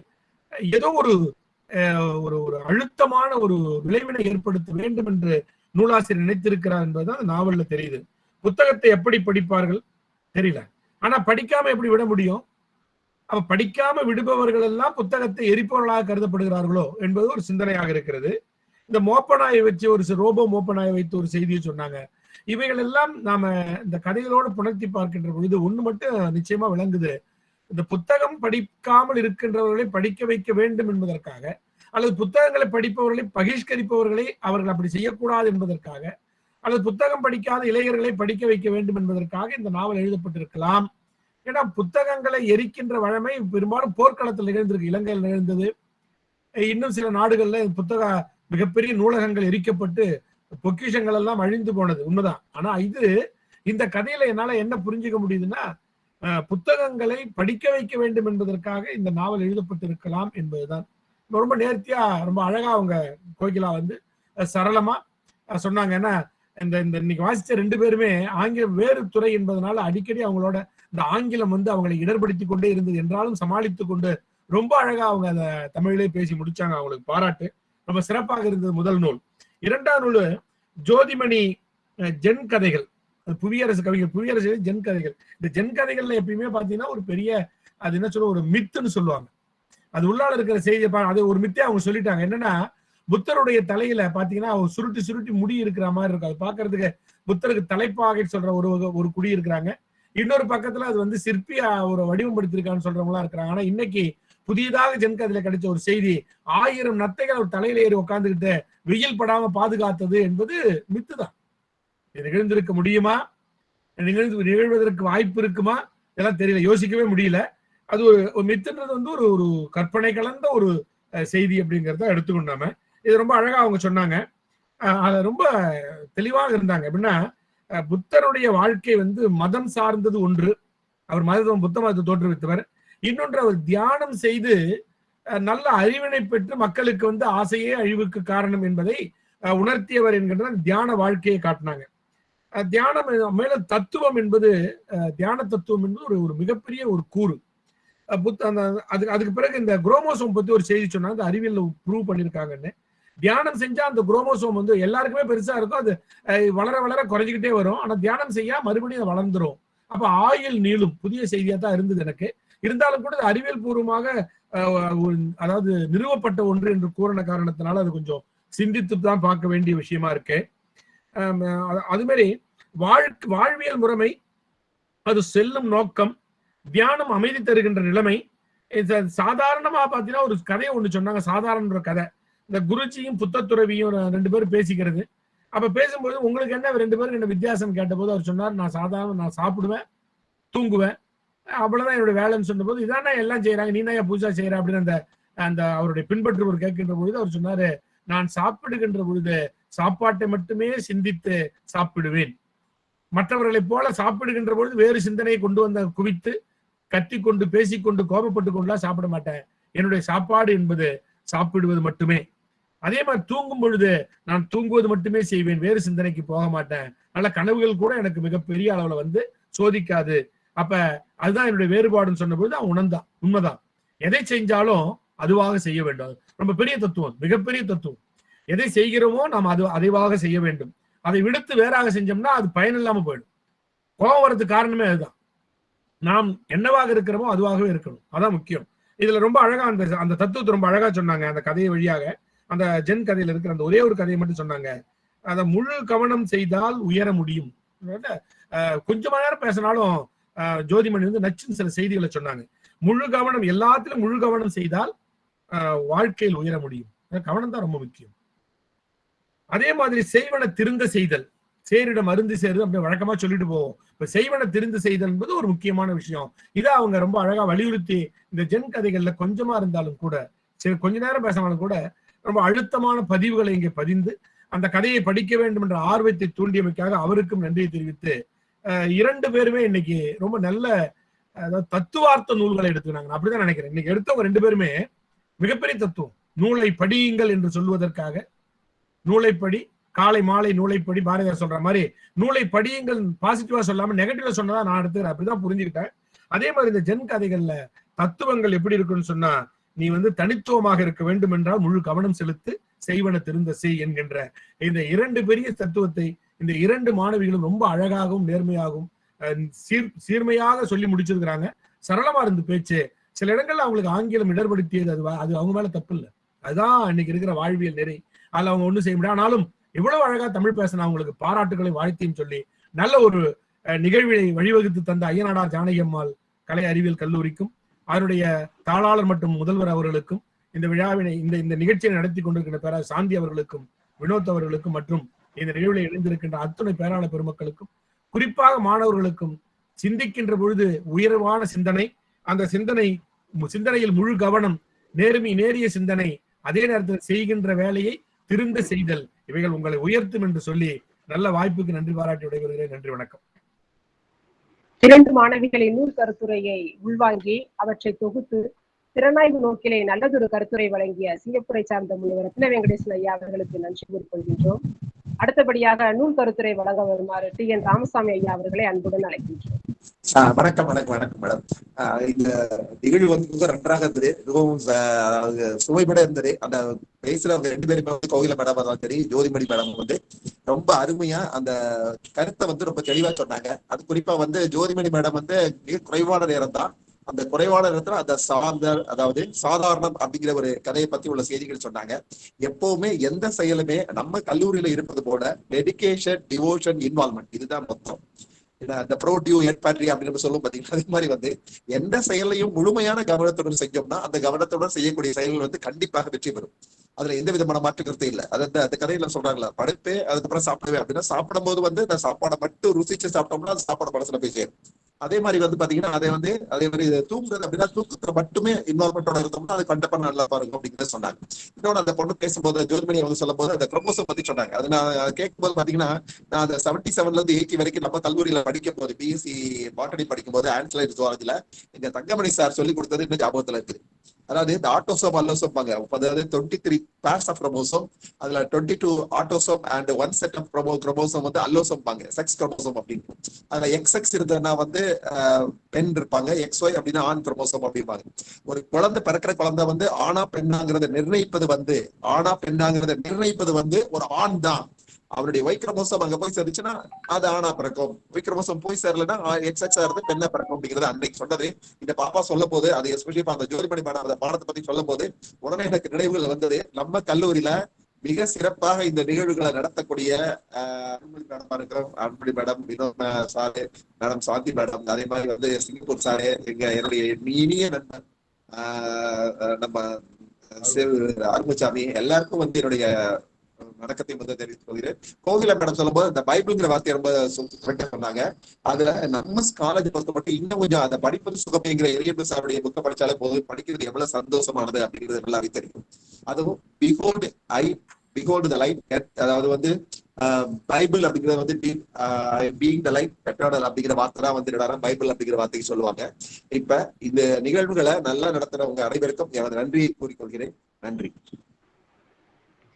ஏதோ ஒரு அஹ், ஒரு ஒரு அழுத்தமான ஒரு விளைவினை ஏற்படுத்த வேண்டும் என்று நூலாசிரியர் நினைத்திருக்கிறார் என்பதுதான் அந்த நாவல்ல தெரியுது. புத்தகத்தை எப்படி படிப்பார்கள்? தெரியல. ஆனா படிக்காம எப்படி விட முடியும்? அவ படிக்காம விடுபவர்கள் எல்லாம் புத்தகத்தை எரிப்பவர்களாக கருதப்படுகிறார்களோ என்பது ஒரு சிந்தனையாக இருக்கிறது. இந்த மோப்பனாயை வச்சு ஒரு ரோபோ மோப்பனாயை வைத்து ஒரு செய்தியை சொன்னாங்க. இவைகள் எல்லாம் நாம இந்த கதைகளோடு புணர்த்தி பார்க்கின்ற பொழுது ஒண்ணு மட்டும் நிச்சயமா விளங்குது. இந்த புத்தகம் படிக்காமல் இருக்கின்றவர்களை படிக்க வைக்க வேண்டும் என்பதற்காக அல்லது புத்தகங்களை படிப்பவர்களை பகிஷ்கரிப்பவர்களை அவர்கள் அப்படி செய்யக்கூடாது என்பதற்காக அல்லது புத்தகம் படிக்காத இளைஞர்களை படிக்க வைக்க வேண்டும் என்பதற்காக இந்த நாவல் எழுதப்பட்டிருக்கலாம். ஏன்னா புத்தகங்களை எரிக்கின்ற வழமை பெரும்பாலும் போர்க்களத்தில் நிகழ்ந்திருக்கு இலங்கையில் நிகழ்ந்தது. இன்னும் சில நாடுகள்ல புத்தக மிகப்பெரிய நூலகங்கள் எரிக்கப்பட்டு பொக்கிஷங்கள் எல்லாம் அழிந்து போனது உண்மைதான். ஆனா இது இந்த கதையில என்னால என்ன புரிஞ்சுக்க முடியுதுன்னா புத்தகங்களை படிக்க வைக்க வேண்டும் என்பதற்காக இந்த நாவல் எழுதப்பட்டிருக்கலாம் என்பதுதான். ரொம்ப நேர்த்தியா ரொம்ப அழகா அவங்க கோகிலா வந்து சரளமா சொன்னாங்க. ஏன்னா இந்த இந்த இன்னைக்கு வாசிச்ச ரெண்டு பேருமே ஆங்கிலம் வேறு துறை என்பதனால அடிக்கடி அவங்களோட இந்த ஆங்கிலம் வந்து அவங்களை இடர்படுத்தி கொண்டே இருந்தது என்றாலும் சமாளித்து கொண்டு ரொம்ப அழகா அவங்க அதை தமிழிலே பேசி முடிச்சாங்க. அவங்களுக்கு பாராட்டு. ரொம்ப சிறப்பாக இருந்தது முதல் நூல். இரண்டாம் நூல் ஜோதிமணி ஜென் கதைகள். புவியரசு கவிஞர் புவியரசு ஜென் கதைகள். இந்த ஜென் கதைகள்ல எப்பயுமே பாத்தீங்கன்னா ஒரு பெரிய அது என்ன சொல்ல ஒரு மித்துன்னு சொல்லுவாங்க. அது உள்ளால இருக்கிற செய்தியை பா- அது ஒரு மித்தே அவங்க சொல்லிட்டாங்க. என்னன்னா புத்தருடைய தலையில பாத்தீங்கன்னா அவங்க சுருட்டி சுருட்டி முடி இருக்கிற மாதிரி இருக்கும். அது பாக்குறதுக்கு புத்தருக்கு தலைப்பாகை சொல்ற ஒரு ஒரு குடி இருக்கிறாங்க. இன்னொரு பக்கத்துல அது வந்து சிற்பியா ஒரு வடிவம்படுத்திருக்கான்னு சொல்றவங்களா இருக்கிறாங்க. ஆனா இன்னைக்கு புதியதாக ஜென்க அதுல கிடைச்ச ஒரு செய்தி ஆயிரம் நத்தைகள் அவர் தலையில ஏறி உட்காந்துக்கிட்டு வெயில் படாம பாதுகாத்தது என்பது மித்து தான் நிகழ்ந்திருக்க முடியுமா? நிகழ்ந்து நிகழ்வதற்கு வாய்ப்பு இருக்குமா? இதெல்லாம் தெரியல யோசிக்கவே முடியல. அது ஒரு மித்துன்றது வந்து ஒரு ஒரு கற்பனை கலந்த ஒரு செய்தி அப்படிங்கிறத எடுத்துக்கொண்டாம இது ரொம்ப அழகா அவங்க சொன்னாங்க. அதை ரொம்ப தெளிவாக இருந்தாங்க. எப்படின்னா புத்தருடைய வாழ்க்கை வந்து மதம் சார்ந்தது ஒன்று. அவர் மதம் புத்த மதத்தை தோற்றுவித்தவர். இன்னொன்று அவர் தியானம் செய்து நல்ல அறிவினை பெற்று மக்களுக்கு வந்து ஆசையே அழிவுக்கு காரணம் என்பதை உணர்த்தியவர் என்கின்ற தியான வாழ்க்கையை காட்டினாங்க. தியானம் மேலும் தத்துவம் என்பது தியான தத்துவம் என்பது ஒரு ஒரு மிகப்பெரிய ஒரு கூறு. புத்த அந்த அதுக்கு அதுக்கு பிறகு இந்த குரோமோசோம் பத்தி ஒரு செய்தி சொன்னாங்க அந்த அறிவியல் ப்ரூவ் பண்ணியிருக்காங்கன்னு. தியானம் செஞ்சா அந்த குரோமோசோம் வந்து எல்லாருக்குமே பெருசா இருக்கும் அது வளர வளர குறைஞ்சிக்கிட்டே வரும். ஆனா தியானம் செய்யா மறுபடியும் அது வளர்ந்துரும். அப்ப ஆயுள் நீளும். புதிய செய்தியா தான் இருந்தது எனக்கு. இருந்தாலும் கூட அது அறிவியல் பூர்வமாக அதாவது நிறுவப்பட்ட ஒன்று என்று கூறின காரணத்தினால அது கொஞ்சம் சிந்தித்து தான் பார்க்க வேண்டிய விஷயமா இருக்கு. அதுமாரி அது- மாதிரி வாழ்வியல் முறைமை அது செல்லும் நோக்கம் தியானம் அமைதி தருகின்ற நிலைமை இது சாதாரணமா பாத்தீங்கன்னா ஒரு கதையை ஒண்ணு சொன்னாங்க சாதாரண ஒரு கதை. இந்த குருஜியும் புத்தத்துறவியும் ரெண்டு பேரும் பேசிக்கிறது. அப்ப பேசும்போது உங்களுக்கு என்ன ரெண்டு பேரும் என்ன வித்தியாசம் கேட்டபோது அவர் சொன்னார் நான் சாதாரண நான் சாப்பிடுவேன் தூங்குவேன் அவ்வளவுதான் என்னோட வேலைன்னு சொன்னபோது இதானே எல்லாம் செய்யறாங்க நீ தான் பூஜா செய்யற அப்படின்னு அந்த அந்த அவருடைய பின்பற்றுவர் கேட்கின்ற பொழுது அவர் சொன்னாரு நான் சாப்பிடுகின்ற பொழுது சாப்பாட்டை மட்டுமே சிந்தித்து சாப்பிடுவேன். மற்றவர்களைப் போல சாப்பிடுகின்ற பொழுது வேறு சிந்தனையை கொண்டு வந்த குவித்து கத்திக்கொண்டு பேசிக்கொண்டு கோபப்பட்டு கொண்டுலாம் சாப்பிட மாட்டேன். என்னுடைய சாப்பாடு என்பது சாப்பிடுவது மட்டுமே. அதே மாதிரி தூங்கும் பொழுது நான் தூங்குவது மட்டுமே செய்வேன் வேறு சிந்தனைக்கு போக மாட்டேன். நல்ல கனவுகள் கூட எனக்கு மிகப்பெரிய அளவுல வந்து சோதிக்காது. அப்ப அதுதான் என்னுடைய வேறுபாடுன்னு சொன்னபோது அவன் உணர்ந்தான். உண்மைதான். எதை செஞ்சாலும் அதுவாக செய்ய வேண்டும். அது ரொம்ப பெரிய தத்துவம் மிகப்பெரிய தத்துவம். எதை செய்கிறோமோ நாம் அது அதைவாக செய்ய வேண்டும். அதை விடுத்து வேறாக செஞ்சோம்னா அது பயன் இல்லாம போயிடும். கோபம் வர்றதுக்கு காரணமே அதுதான். நாம் என்னவாக இருக்கிறோமோ அதுவாகவே இருக்கணும். அதான் முக்கியம். இதுல ரொம்ப அழகா அந்த அந்த தத்துவத்தை ரொம்ப அழகா சொன்னாங்க. அந்த கதையை வழியாக அந்த ஜென் கதையில இருக்கிற அந்த ஒரே ஒரு கதையை மட்டும் சொன்னாங்க. அதை முழு கவனம் செய்தால் உயர முடியும். அதனால, கொஞ்ச நேரம் பேசினாலும் ஜோதிமணி வந்து நச்சுன்னு சில செய்திகளை சொன்னாங்க. முழு கவனம் எல்லாத்திலும் முழு கவனம் செய்தால் வாழ்க்கையில் உயர முடியும். கவனம் தான் ரொம்ப முக்கியம். அதே மாதிரி செய்வன திருந்த செய்தல். சேரிடம் மருந்து சேருது அப்படி வழக்கமா சொல்லிட்டு போவோம். இப்ப செய்வன திருந்து செய்தல் என்பது ஒரு முக்கியமான விஷயம். இதை அவங்க ரொம்ப அழகா வலியுறுத்தி இந்த ஜென் கதைகள்ல கொஞ்சமா இருந்தாலும் கூட சரி கொஞ்ச நேரம் பேசினாலும் கூட ரொம்ப அழுத்தமான பதிவுகளை இங்கே பதிந்து அந்த கதையை படிக்க வேண்டும் என்ற ஆர்வத்தை தூண்டியமைக்காக அவருக்கும் நன்றியை தெரிவித்து இரண்டு பேருமே இன்னைக்கு ரொம்ப நல்ல அதாவது தத்துவார்த்த நூல்களை எடுத்துக்கிறாங்க. நான் அப்படிதான் நினைக்கிறேன். இன்னைக்கு எடுத்தவங்க ரெண்டு பேருமே மிகப்பெரிய தத்துவம். நூலை படியுங்கள் என்று சொல்வதற்காக நூலைப்படி காலை மாலை நூலைப்படி பாரதியார் சொல்ற மாதிரி நூலை படியுங்கள் பாசிட்டிவா சொல்லாம நெகட்டிவா சொன்னதா நான் எடுத்துக்கிறேன். அப்படிதான் புரிஞ்சுக்கிட்டேன். அதே மாதிரி இந்த ஜென் கதைகள்ல தத்துவங்கள் எப்படி இருக்குன்னு சொன்னா நீ வந்து தனித்துவமாக இருக்க வேண்டும் என்றால் முழு கவனம் செலுத்து செய்வன திருந்த செய் என்கின்ற இந்த இரண்டு பெரிய தத்துவத்தை இந்த இரண்டு மாணவிகளும் ரொம்ப அழகாகவும் நேர்மையாகவும் சீர் சீர்மையாக சொல்லி முடிச்சிருக்கிறாங்க. சரளமா இருந்து பேச்சு. சில இடங்கள்ல அவங்களுக்கு ஆங்கிலம் இடர்படுத்தியது அது அது அவங்க மேல தப்பு இல்லை அதுதான் இன்னைக்கு இருக்கிற வாழ்வியல் நெறி. அதுல அவங்க ஒண்ணும் செய்ய முடியாது. ஆனாலும் இவ்வளவு அழகா தமிழ் பேசின அவங்களுக்கு பாராட்டுகளை வாழ்த்தையும் சொல்லி நல்ல ஒரு அஹ், நிகழ்வினை வழிவகுத்து தந்த ஐயனாடார் ஜானகி அம்மாள் கலை அறிவியல் கல்லூரிக்கும் அதனுடைய தாளாளர் மற்றும் முதல்வர் அவர்களுக்கும் இந்த விழாவினை இந்த இந்த நிகழ்ச்சியை நடத்தி கொண்டிருக்கிற பேரா சாந்தி அவர்களுக்கும் வினோத் அவர்களுக்கும் மற்றும் இந்த நிகழ்வில் இணைந்திருக்கின்ற அத்துணை பேராள பெருமக்களுக்கும் குறிப்பாக மாணவர்களுக்கும் சிந்திக்கின்ற பொழுது உயர்வான சிந்தனை அந்த சிந்தனை சிந்தனையில் முழு கவனம் நேர்மை நேரிய சிந்தனை அதே நேரத்தில் செய்கின்ற வேலையை திருந்த செய்தல் இவைகள் உங்களை உயர்த்தும் என்று சொல்லி நல்ல வாய்ப்புக்கு நன்றி பாராட்டி விடைபெறுகிறேன். நன்றி வணக்கம். இரண்டு மாணவிகளின் நூல் கருத்துரையை உள்வாங்கி அவற்றை தொகுத்து திறனாய்வு நோக்கிலே நல்லதொரு கருத்துரை வழங்கிய சிங்கப்பூரை சார்ந்த முனைவர் ரத்ன வெங்கடேசன் ஐயா அவர்களுக்கு நன்றி கூறிக்கொள்கின்றோம். அடுத்தபடியாக நூல் கருத்துரை வழங்க வருமாறு டி என் ராமசாமி ஐயா அவர்களை அன்புடன் அழைக்கின்றோம். வணக்கம் வணக்கம் வணக்கம் மேடம். ஆஹ் இந்த நிகழ்வு வந்து மிக நன்றாக இருந்தது. மிகவும் சுவைபட இருந்தது. அந்த பேசுறவங்க ரெண்டு பேருமே வந்து கோகில மேடம் சரி ஜோதிமணி மேடம் வந்து. ரொம்ப அருமையா அந்த கருத்தை வந்து ரொம்ப தெளிவா சொன்னாங்க. அது குறிப்பா வந்து ஜோதிமணி மேடம் வந்து மிக குறைவான நேரம் தான். அந்த குறைவான நேரத்துல அந்த சார்ந்த அதாவது சாதாரணம் அப்படிங்கிற ஒரு கதையை பத்தி உள்ள செய்திகள் சொன்னாங்க. எப்பவுமே எந்த செயலுமே நம்ம கல்லூரியில இருப்பது போல டெடிகேஷன் டிவோஷன் இன்வால்மெண்ட் இதுதான் மொத்தம். இந்த அந்த ப்ரோடியூ எட்பாட்ரி அப்படின்னு சொல்லும் பாத்தீங்கன்னா அதே மாதிரி வந்து எந்த செயலையும் முழுமையான கவனத்துடன் செஞ்சோம்னா அந்த கவனத்துடன் செய்யக்கூடிய செயல்கள் வந்து கண்டிப்பாக வெற்றி பெறும். அதுல எந்த விதமான மாற்று கருத்து இல்ல. அது அந்த அந்த கதையில சொல்றாங்களா படுப்பே அதுக்கப்புறம் சாப்பிடுவேன் அப்படின்னா சாப்பிடும் போது வந்து அந்த சாப்பாடை மட்டும் ருசிச்சு சாப்பிட்டோம்னா அந்த சாப்பாடு மனசுல போய் சேரும். அதே மாதிரி வந்து பாத்தீங்கன்னா அதை வந்து அதே மாதிரி தூங்குறது அப்படின்னா தூக்கத்துல மட்டுமே இன்வால்மெண்டோட இருந்தோம்னா அது கண்டிப்பா நல்லா பாருங்க அப்படிங்கிறத சொன்னாங்க. இன்னொன்று அந்த பொண்ணு பேசும்போது ஜோதிமணி வந்து சொல்லும் போது அந்த குரோமோசம் பத்தி சொன்னாங்க. அது நான் கேட்கும்போது பாத்தீங்கன்னா நான் அந்த செவன்டி செவன்ல இருந்து எயிட்டி வரைக்கும் நம்ம கல்லூரியில படிக்கும் போது பிஎஸ்சி பாட்டனி படிக்கும் போது ஆன்சலைட் ஜுவாலஜில எங்க தங்கமணி சார் சொல்லி கொடுத்தது இன்னும் ஞாபகத்துல இருக்குது. அதாவது இந்த ஆட்டோசோம் அல்லோசோம்பாங்க அதாவது twenty three pairs of chromosome அதுல twenty two autosome and one set of chromo chromosome வந்து அல்லோசோம்பாங்க செக்ஸ் குரோமோசோம் அப்படின்னு. அதுல எக்ஸ் எக்ஸ் இருந்ததுன்னா வந்து ஆஹ், பெண் இருப்பாங்க. எக்ஸ் ஒய் அப்படின்னா ஆண் குரோமோசோம் அப்படிம்பாங்க. ஒரு குழந்தை பிறக்கிற குழந்தை வந்து ஆணா பெண்ணாங்கிறத நிர்ணயிப்பது வந்து ஆணா பெண்ணாங்கிறத நிர்ணயிப்பது வந்து ஒரு ஆண் தான் அவருடைய வைக்கிரமோசம் அங்க போய் சேர்ந்துச்சுன்னா அது ஆணா பிறக்கும். வைக்கிரமோசம் போய் சேரலன்னா எக்ஸ் எக்ஸ் இருந்து பெண்ணா பிறக்கும் அப்படிங்கிறது அன்னைக்கு சொன்னது. இந்த பாப்பா சொல்ல போது அது எஸ்பெஷலி அந்த ஜோதிமணி மேடம் அந்த பாடத்தை பத்தி சொல்லும் போது உடனே எனக்கு நினைவுகள் வந்தது. நம்ம கல்லூரியில மிக சிறப்பாக இந்த நிகழ்வுகளை நடத்தக்கூடிய ஆஹ், அன்புமணி மேடமா இருக்கிறோம் Anbumani madam Vinoth sir madam Shanthi madam அதே மாதிரி வந்து சிங்கப்பூர் சாரு எங்க என்னுடைய இனிய நண்பர் ஆஹ், நம்ம சிவ அருமசாமி எல்லாருக்கும் வந்து என்னுடைய வணக்கத்தை முதல் தெரிவித்துக் கொள்கிறேன். கோகிலா மேடம் சொல்லும்போது இந்த பைபிள்ங்கிற வார்த்தையை ரொம்ப கரெக்டா சொன்னாங்க. அதுல நம்ம காலேஜ் பொறுத்த மட்டும் இன்னும் கொஞ்சம் அதை படிப்பது சுகமேங்கிற எரியபிள் சாருடைய புக்க படிச்சாலே போதும். படிக்கிறது எவ்வளவு சந்தோஷமானது அப்படிங்கிறது நல்லாவே தெரியும். அதுவும் behold I behold the light அதாவது வந்து பைபிள் அப்படிங்கிறது வந்து பீங் த லைட் எட்டர்னல் அப்படிங்கிற வார்த்தை தான் வந்து என்னடா பைபிள் அப்படிங்கிற வார்த்தைக்கு சொல்லுவாங்க. இப்ப இந்த நிகழ்வுகளை நல்லா நடத்துறவங்க அனைவருக்கும் எனது நன்றியை கூறிக்கொள்கிறேன். நன்றி.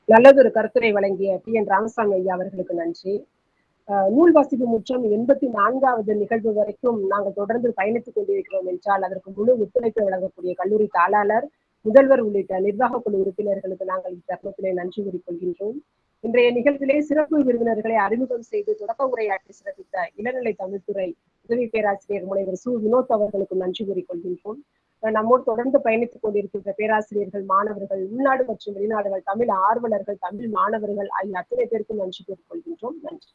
நல்லதொரு கருத்துரை வழங்கிய டி என் ராமசாமி ஐயா அவர்களுக்கு நன்றி. நூல் வாசிப்பு முற்றம் எண்பத்தி நான்காவது நிகழ்வு வரைக்கும் நாங்கள் தொடர்ந்து பயணித்துக் கொண்டிருக்கிறோம் என்றால் அதற்கு முழு ஒத்துழைப்பு வழங்கக்கூடிய கல்லூரி தாளாளர் முதல்வர் உள்ளிட்ட நிர்வாக குழு உறுப்பினர்களுக்கு நாங்கள் இத்தருணத்திலே நன்றி கூறிக்கொள்கின்றோம். இன்றைய நிகழ்விலே சிறப்பு விருந்தினர்களை அறிமுகம் செய்து தொடக்க உரையாற்றி சிறப்பித்த இளநிலை தமிழ்துறை உதவி பேராசிரியர் முனைவர் சு. வினோத் அவர்களுக்கு நன்றி கூறிக்கொள்கின்றோம். அஹ் நம்மோடு தொடர்ந்து பயணித்துக் கொண்டிருக்கின்ற பேராசிரியர்கள் மாணவர்கள் உள்நாடு மற்றும் வெளிநாடுகள் தமிழ் ஆர்வலர்கள் தமிழ் மாணவர்கள் ஆகிய அத்தனை பேருக்கும் நன்றி கூறிக்கொள்கின்றோம் நன்றி.